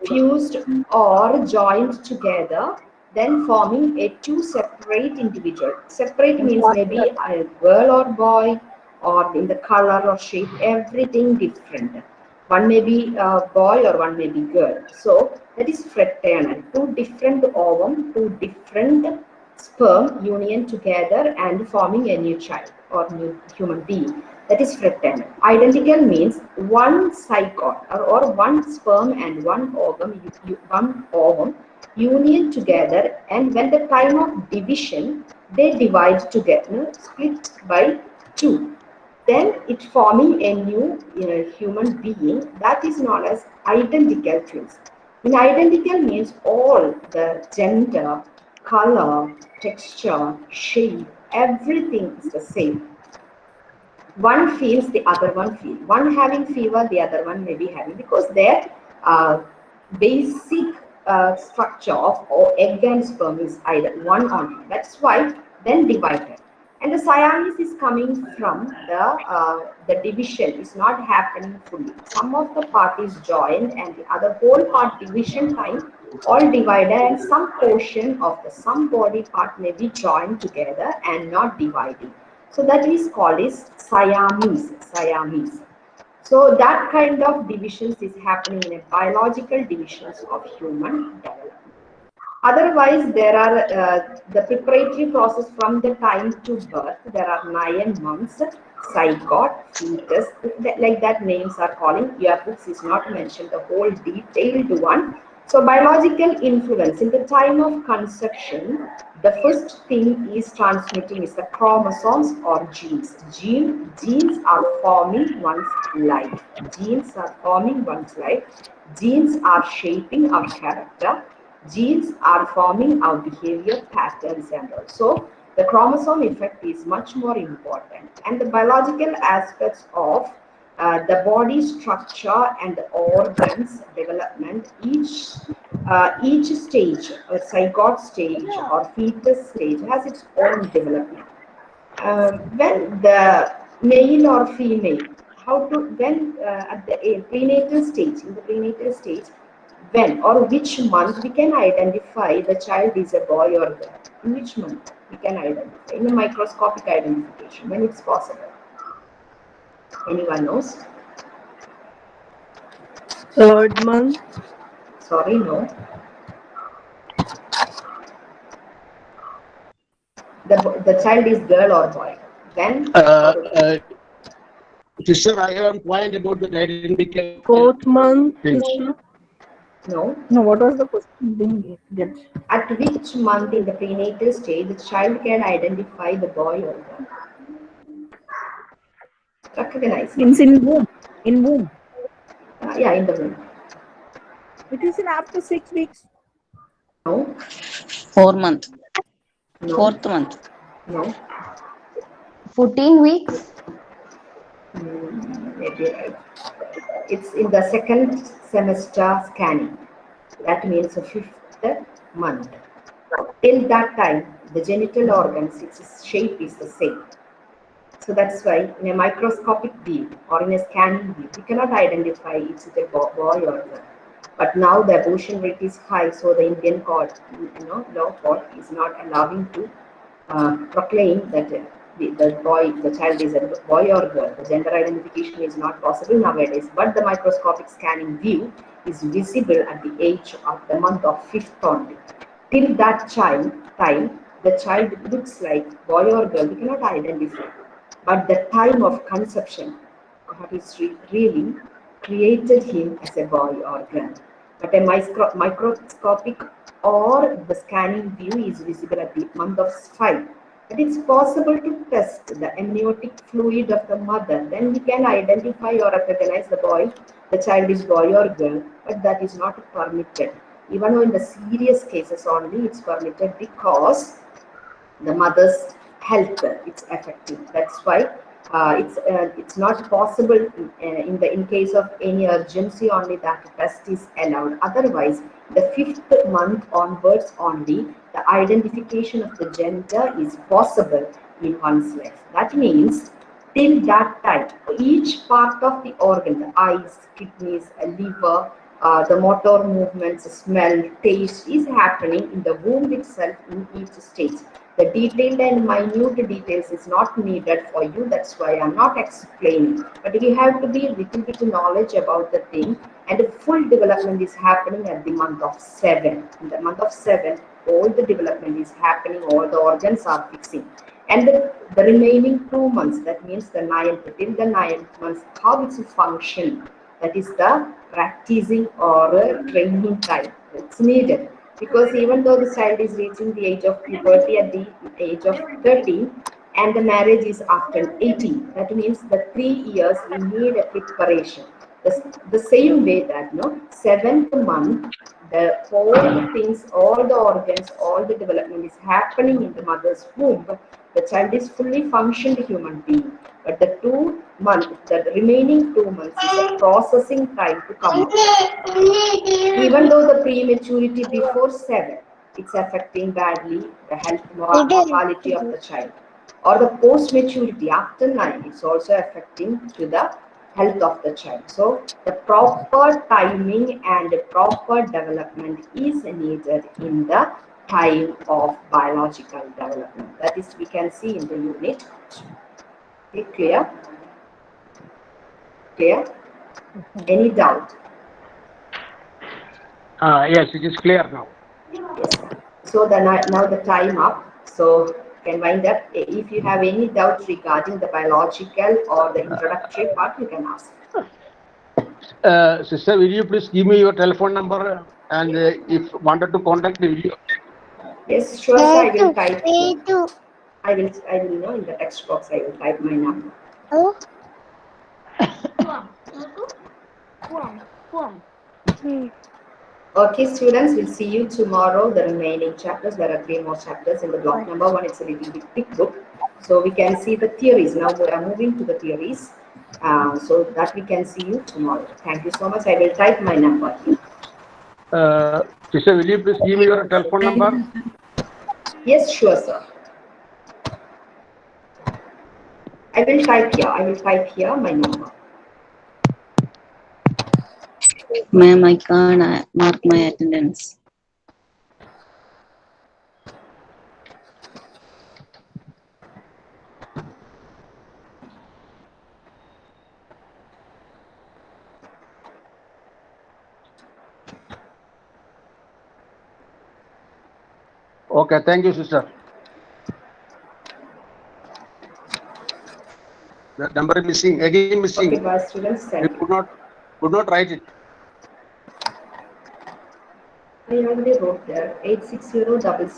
fused or joined together, then forming a two separate individual. Separate means maybe a girl or boy, or in the color or shape, everything different. One may be a boy or one may be girl. So that is fraternal. Two different ovum, two different sperm union together and forming a new child or new human being. That is fraternal. Identical means one zygote or, or one sperm and one ovum, one ovum union together and when the time of division they divide together split by two then it forming a new you know, human being that is known as identical twins in identical means all the gender color texture shape everything is the same one feels the other one feel one having fever the other one may be having because their uh, basic uh, structure of or egg and sperm is either one only. That's why then divided. And the Siamese is coming from the uh, the division is not happening fully. Some of the part is joined and the other whole part division time all divided and some portion of the some body part may be joined together and not dividing. So that is called is Siamese. Siamese. So that kind of divisions is happening in a biological divisions of human development. Otherwise, there are uh, the preparatory process from the time to birth. There are nine months, zygote, fetus, like that names are calling. Your books is not mentioned the whole detailed one. So biological influence in the time of conception, the first thing is transmitting is the chromosomes or genes. Gene, genes are forming one's life. Genes are forming one's life. Genes are shaping our character. Genes are forming our behavior patterns and also the chromosome effect is much more important. And the biological aspects of uh, the body structure and the organs development each uh, each stage a zygote stage or fetus stage has its own development um, when the male or female how to when uh, at the prenatal stage in the prenatal stage when or which month we can identify the child is a boy or girl in which month we can identify in a microscopic identification when it's possible anyone knows Third month. sorry no the, the child is girl or boy when Uh, uh, sister, I have a point about the identical. Fourth month. things. Krishna. no No, what was the question? Didn't get. At which month in the prenatal stage the child can identify the boy or girl? Recognize. Means in womb. In womb. Uh, yeah, in the womb. It is in after six weeks. No, Four month. no, Fourth month. no. 14 weeks? Mm, maybe right. It's in the second semester scanning. That means the fifth month. Till that time, the genital organs, its shape is the same. So that's why in a microscopic view or in a scanning view, we cannot identify it's a bo- boy or girl. But now the abortion rate is high, so the Indian court, you know, law court is not allowing to uh, proclaim that the, the boy, the child is a boy or girl. The gender identification is not possible nowadays, but the microscopic scanning view is visible at the age of the month of fifth only. Till that child time, the child looks like boy or girl, we cannot identify. But the time of conception, God is re- really created him as a boy or girl. But a micro- microscopic or the scanning view is visible at the month of five. But it's possible to test the amniotic fluid of the mother. Then we can identify or recognize the boy, the child is boy or girl, but that is not permitted. Even though in the serious cases only it's permitted because the mother's health is affected. That's why uh, it's uh, it's not possible in, uh, in the in case of any urgency only that test is allowed. Otherwise, the fifth month onwards only the identification of the gender is possible in one's life. That means till that time, each part of the organ, the eyes, kidneys, uh, liver, uh, the motor movements, smell, taste is happening in the womb itself in each stage. The detailed and minute details is not needed for you. That's why I'm not explaining. But we have to be little bit knowledge about the thing. And the full development is happening at the month of seven. In the month of seven, all the development is happening. All the organs are fixing. And the, the remaining two months, that means the ninth, till the ninth months, how it's function. That is the practicing or training time. It's needed because even though the child is reaching the age of puberty at the age of 13 and the marriage is after 18 that means the three years we need a preparation. The, the same way that no seventh month the all things all the organs all the development is happening in the mother's womb the child is fully functioned human being. But the two months the remaining two months is a processing time to come even though the prematurity before seven it's affecting badly the health mortality of the child. Or the post maturity after nine it's also affecting to the health of the child. So the proper timing and the proper development is needed in the time of biological development that is we can see in the unit okay, clear clear any doubt Uh, yes, it is clear now. So the now the time up. So can wind up. If you have any doubts regarding the biological or the introductory part, you can ask. Uh, sister, will you please give me your telephone number and uh, if wanted to contact you? Yes, sure. sir, I will type. I will. I will know in the text box. I will type my number. Oh. <laughs> Okay, students, we'll see you tomorrow. The remaining chapters, there are three more chapters in the block number one. It's a little bit thick book. So we can see the theories. Now we are moving to the theories. Uh, so that we can see you tomorrow. Thank you so much. I will type my number. Uh, sister, will you please give me your telephone number? Yes, sure, sir. I will type here. I will type here my number. Ma'am, I can't uh, mark my attendance. Okay, thank you, sister. The number is missing, again missing. Okay, students. You could not, could not write it. I already wrote there. Eight six zero double six.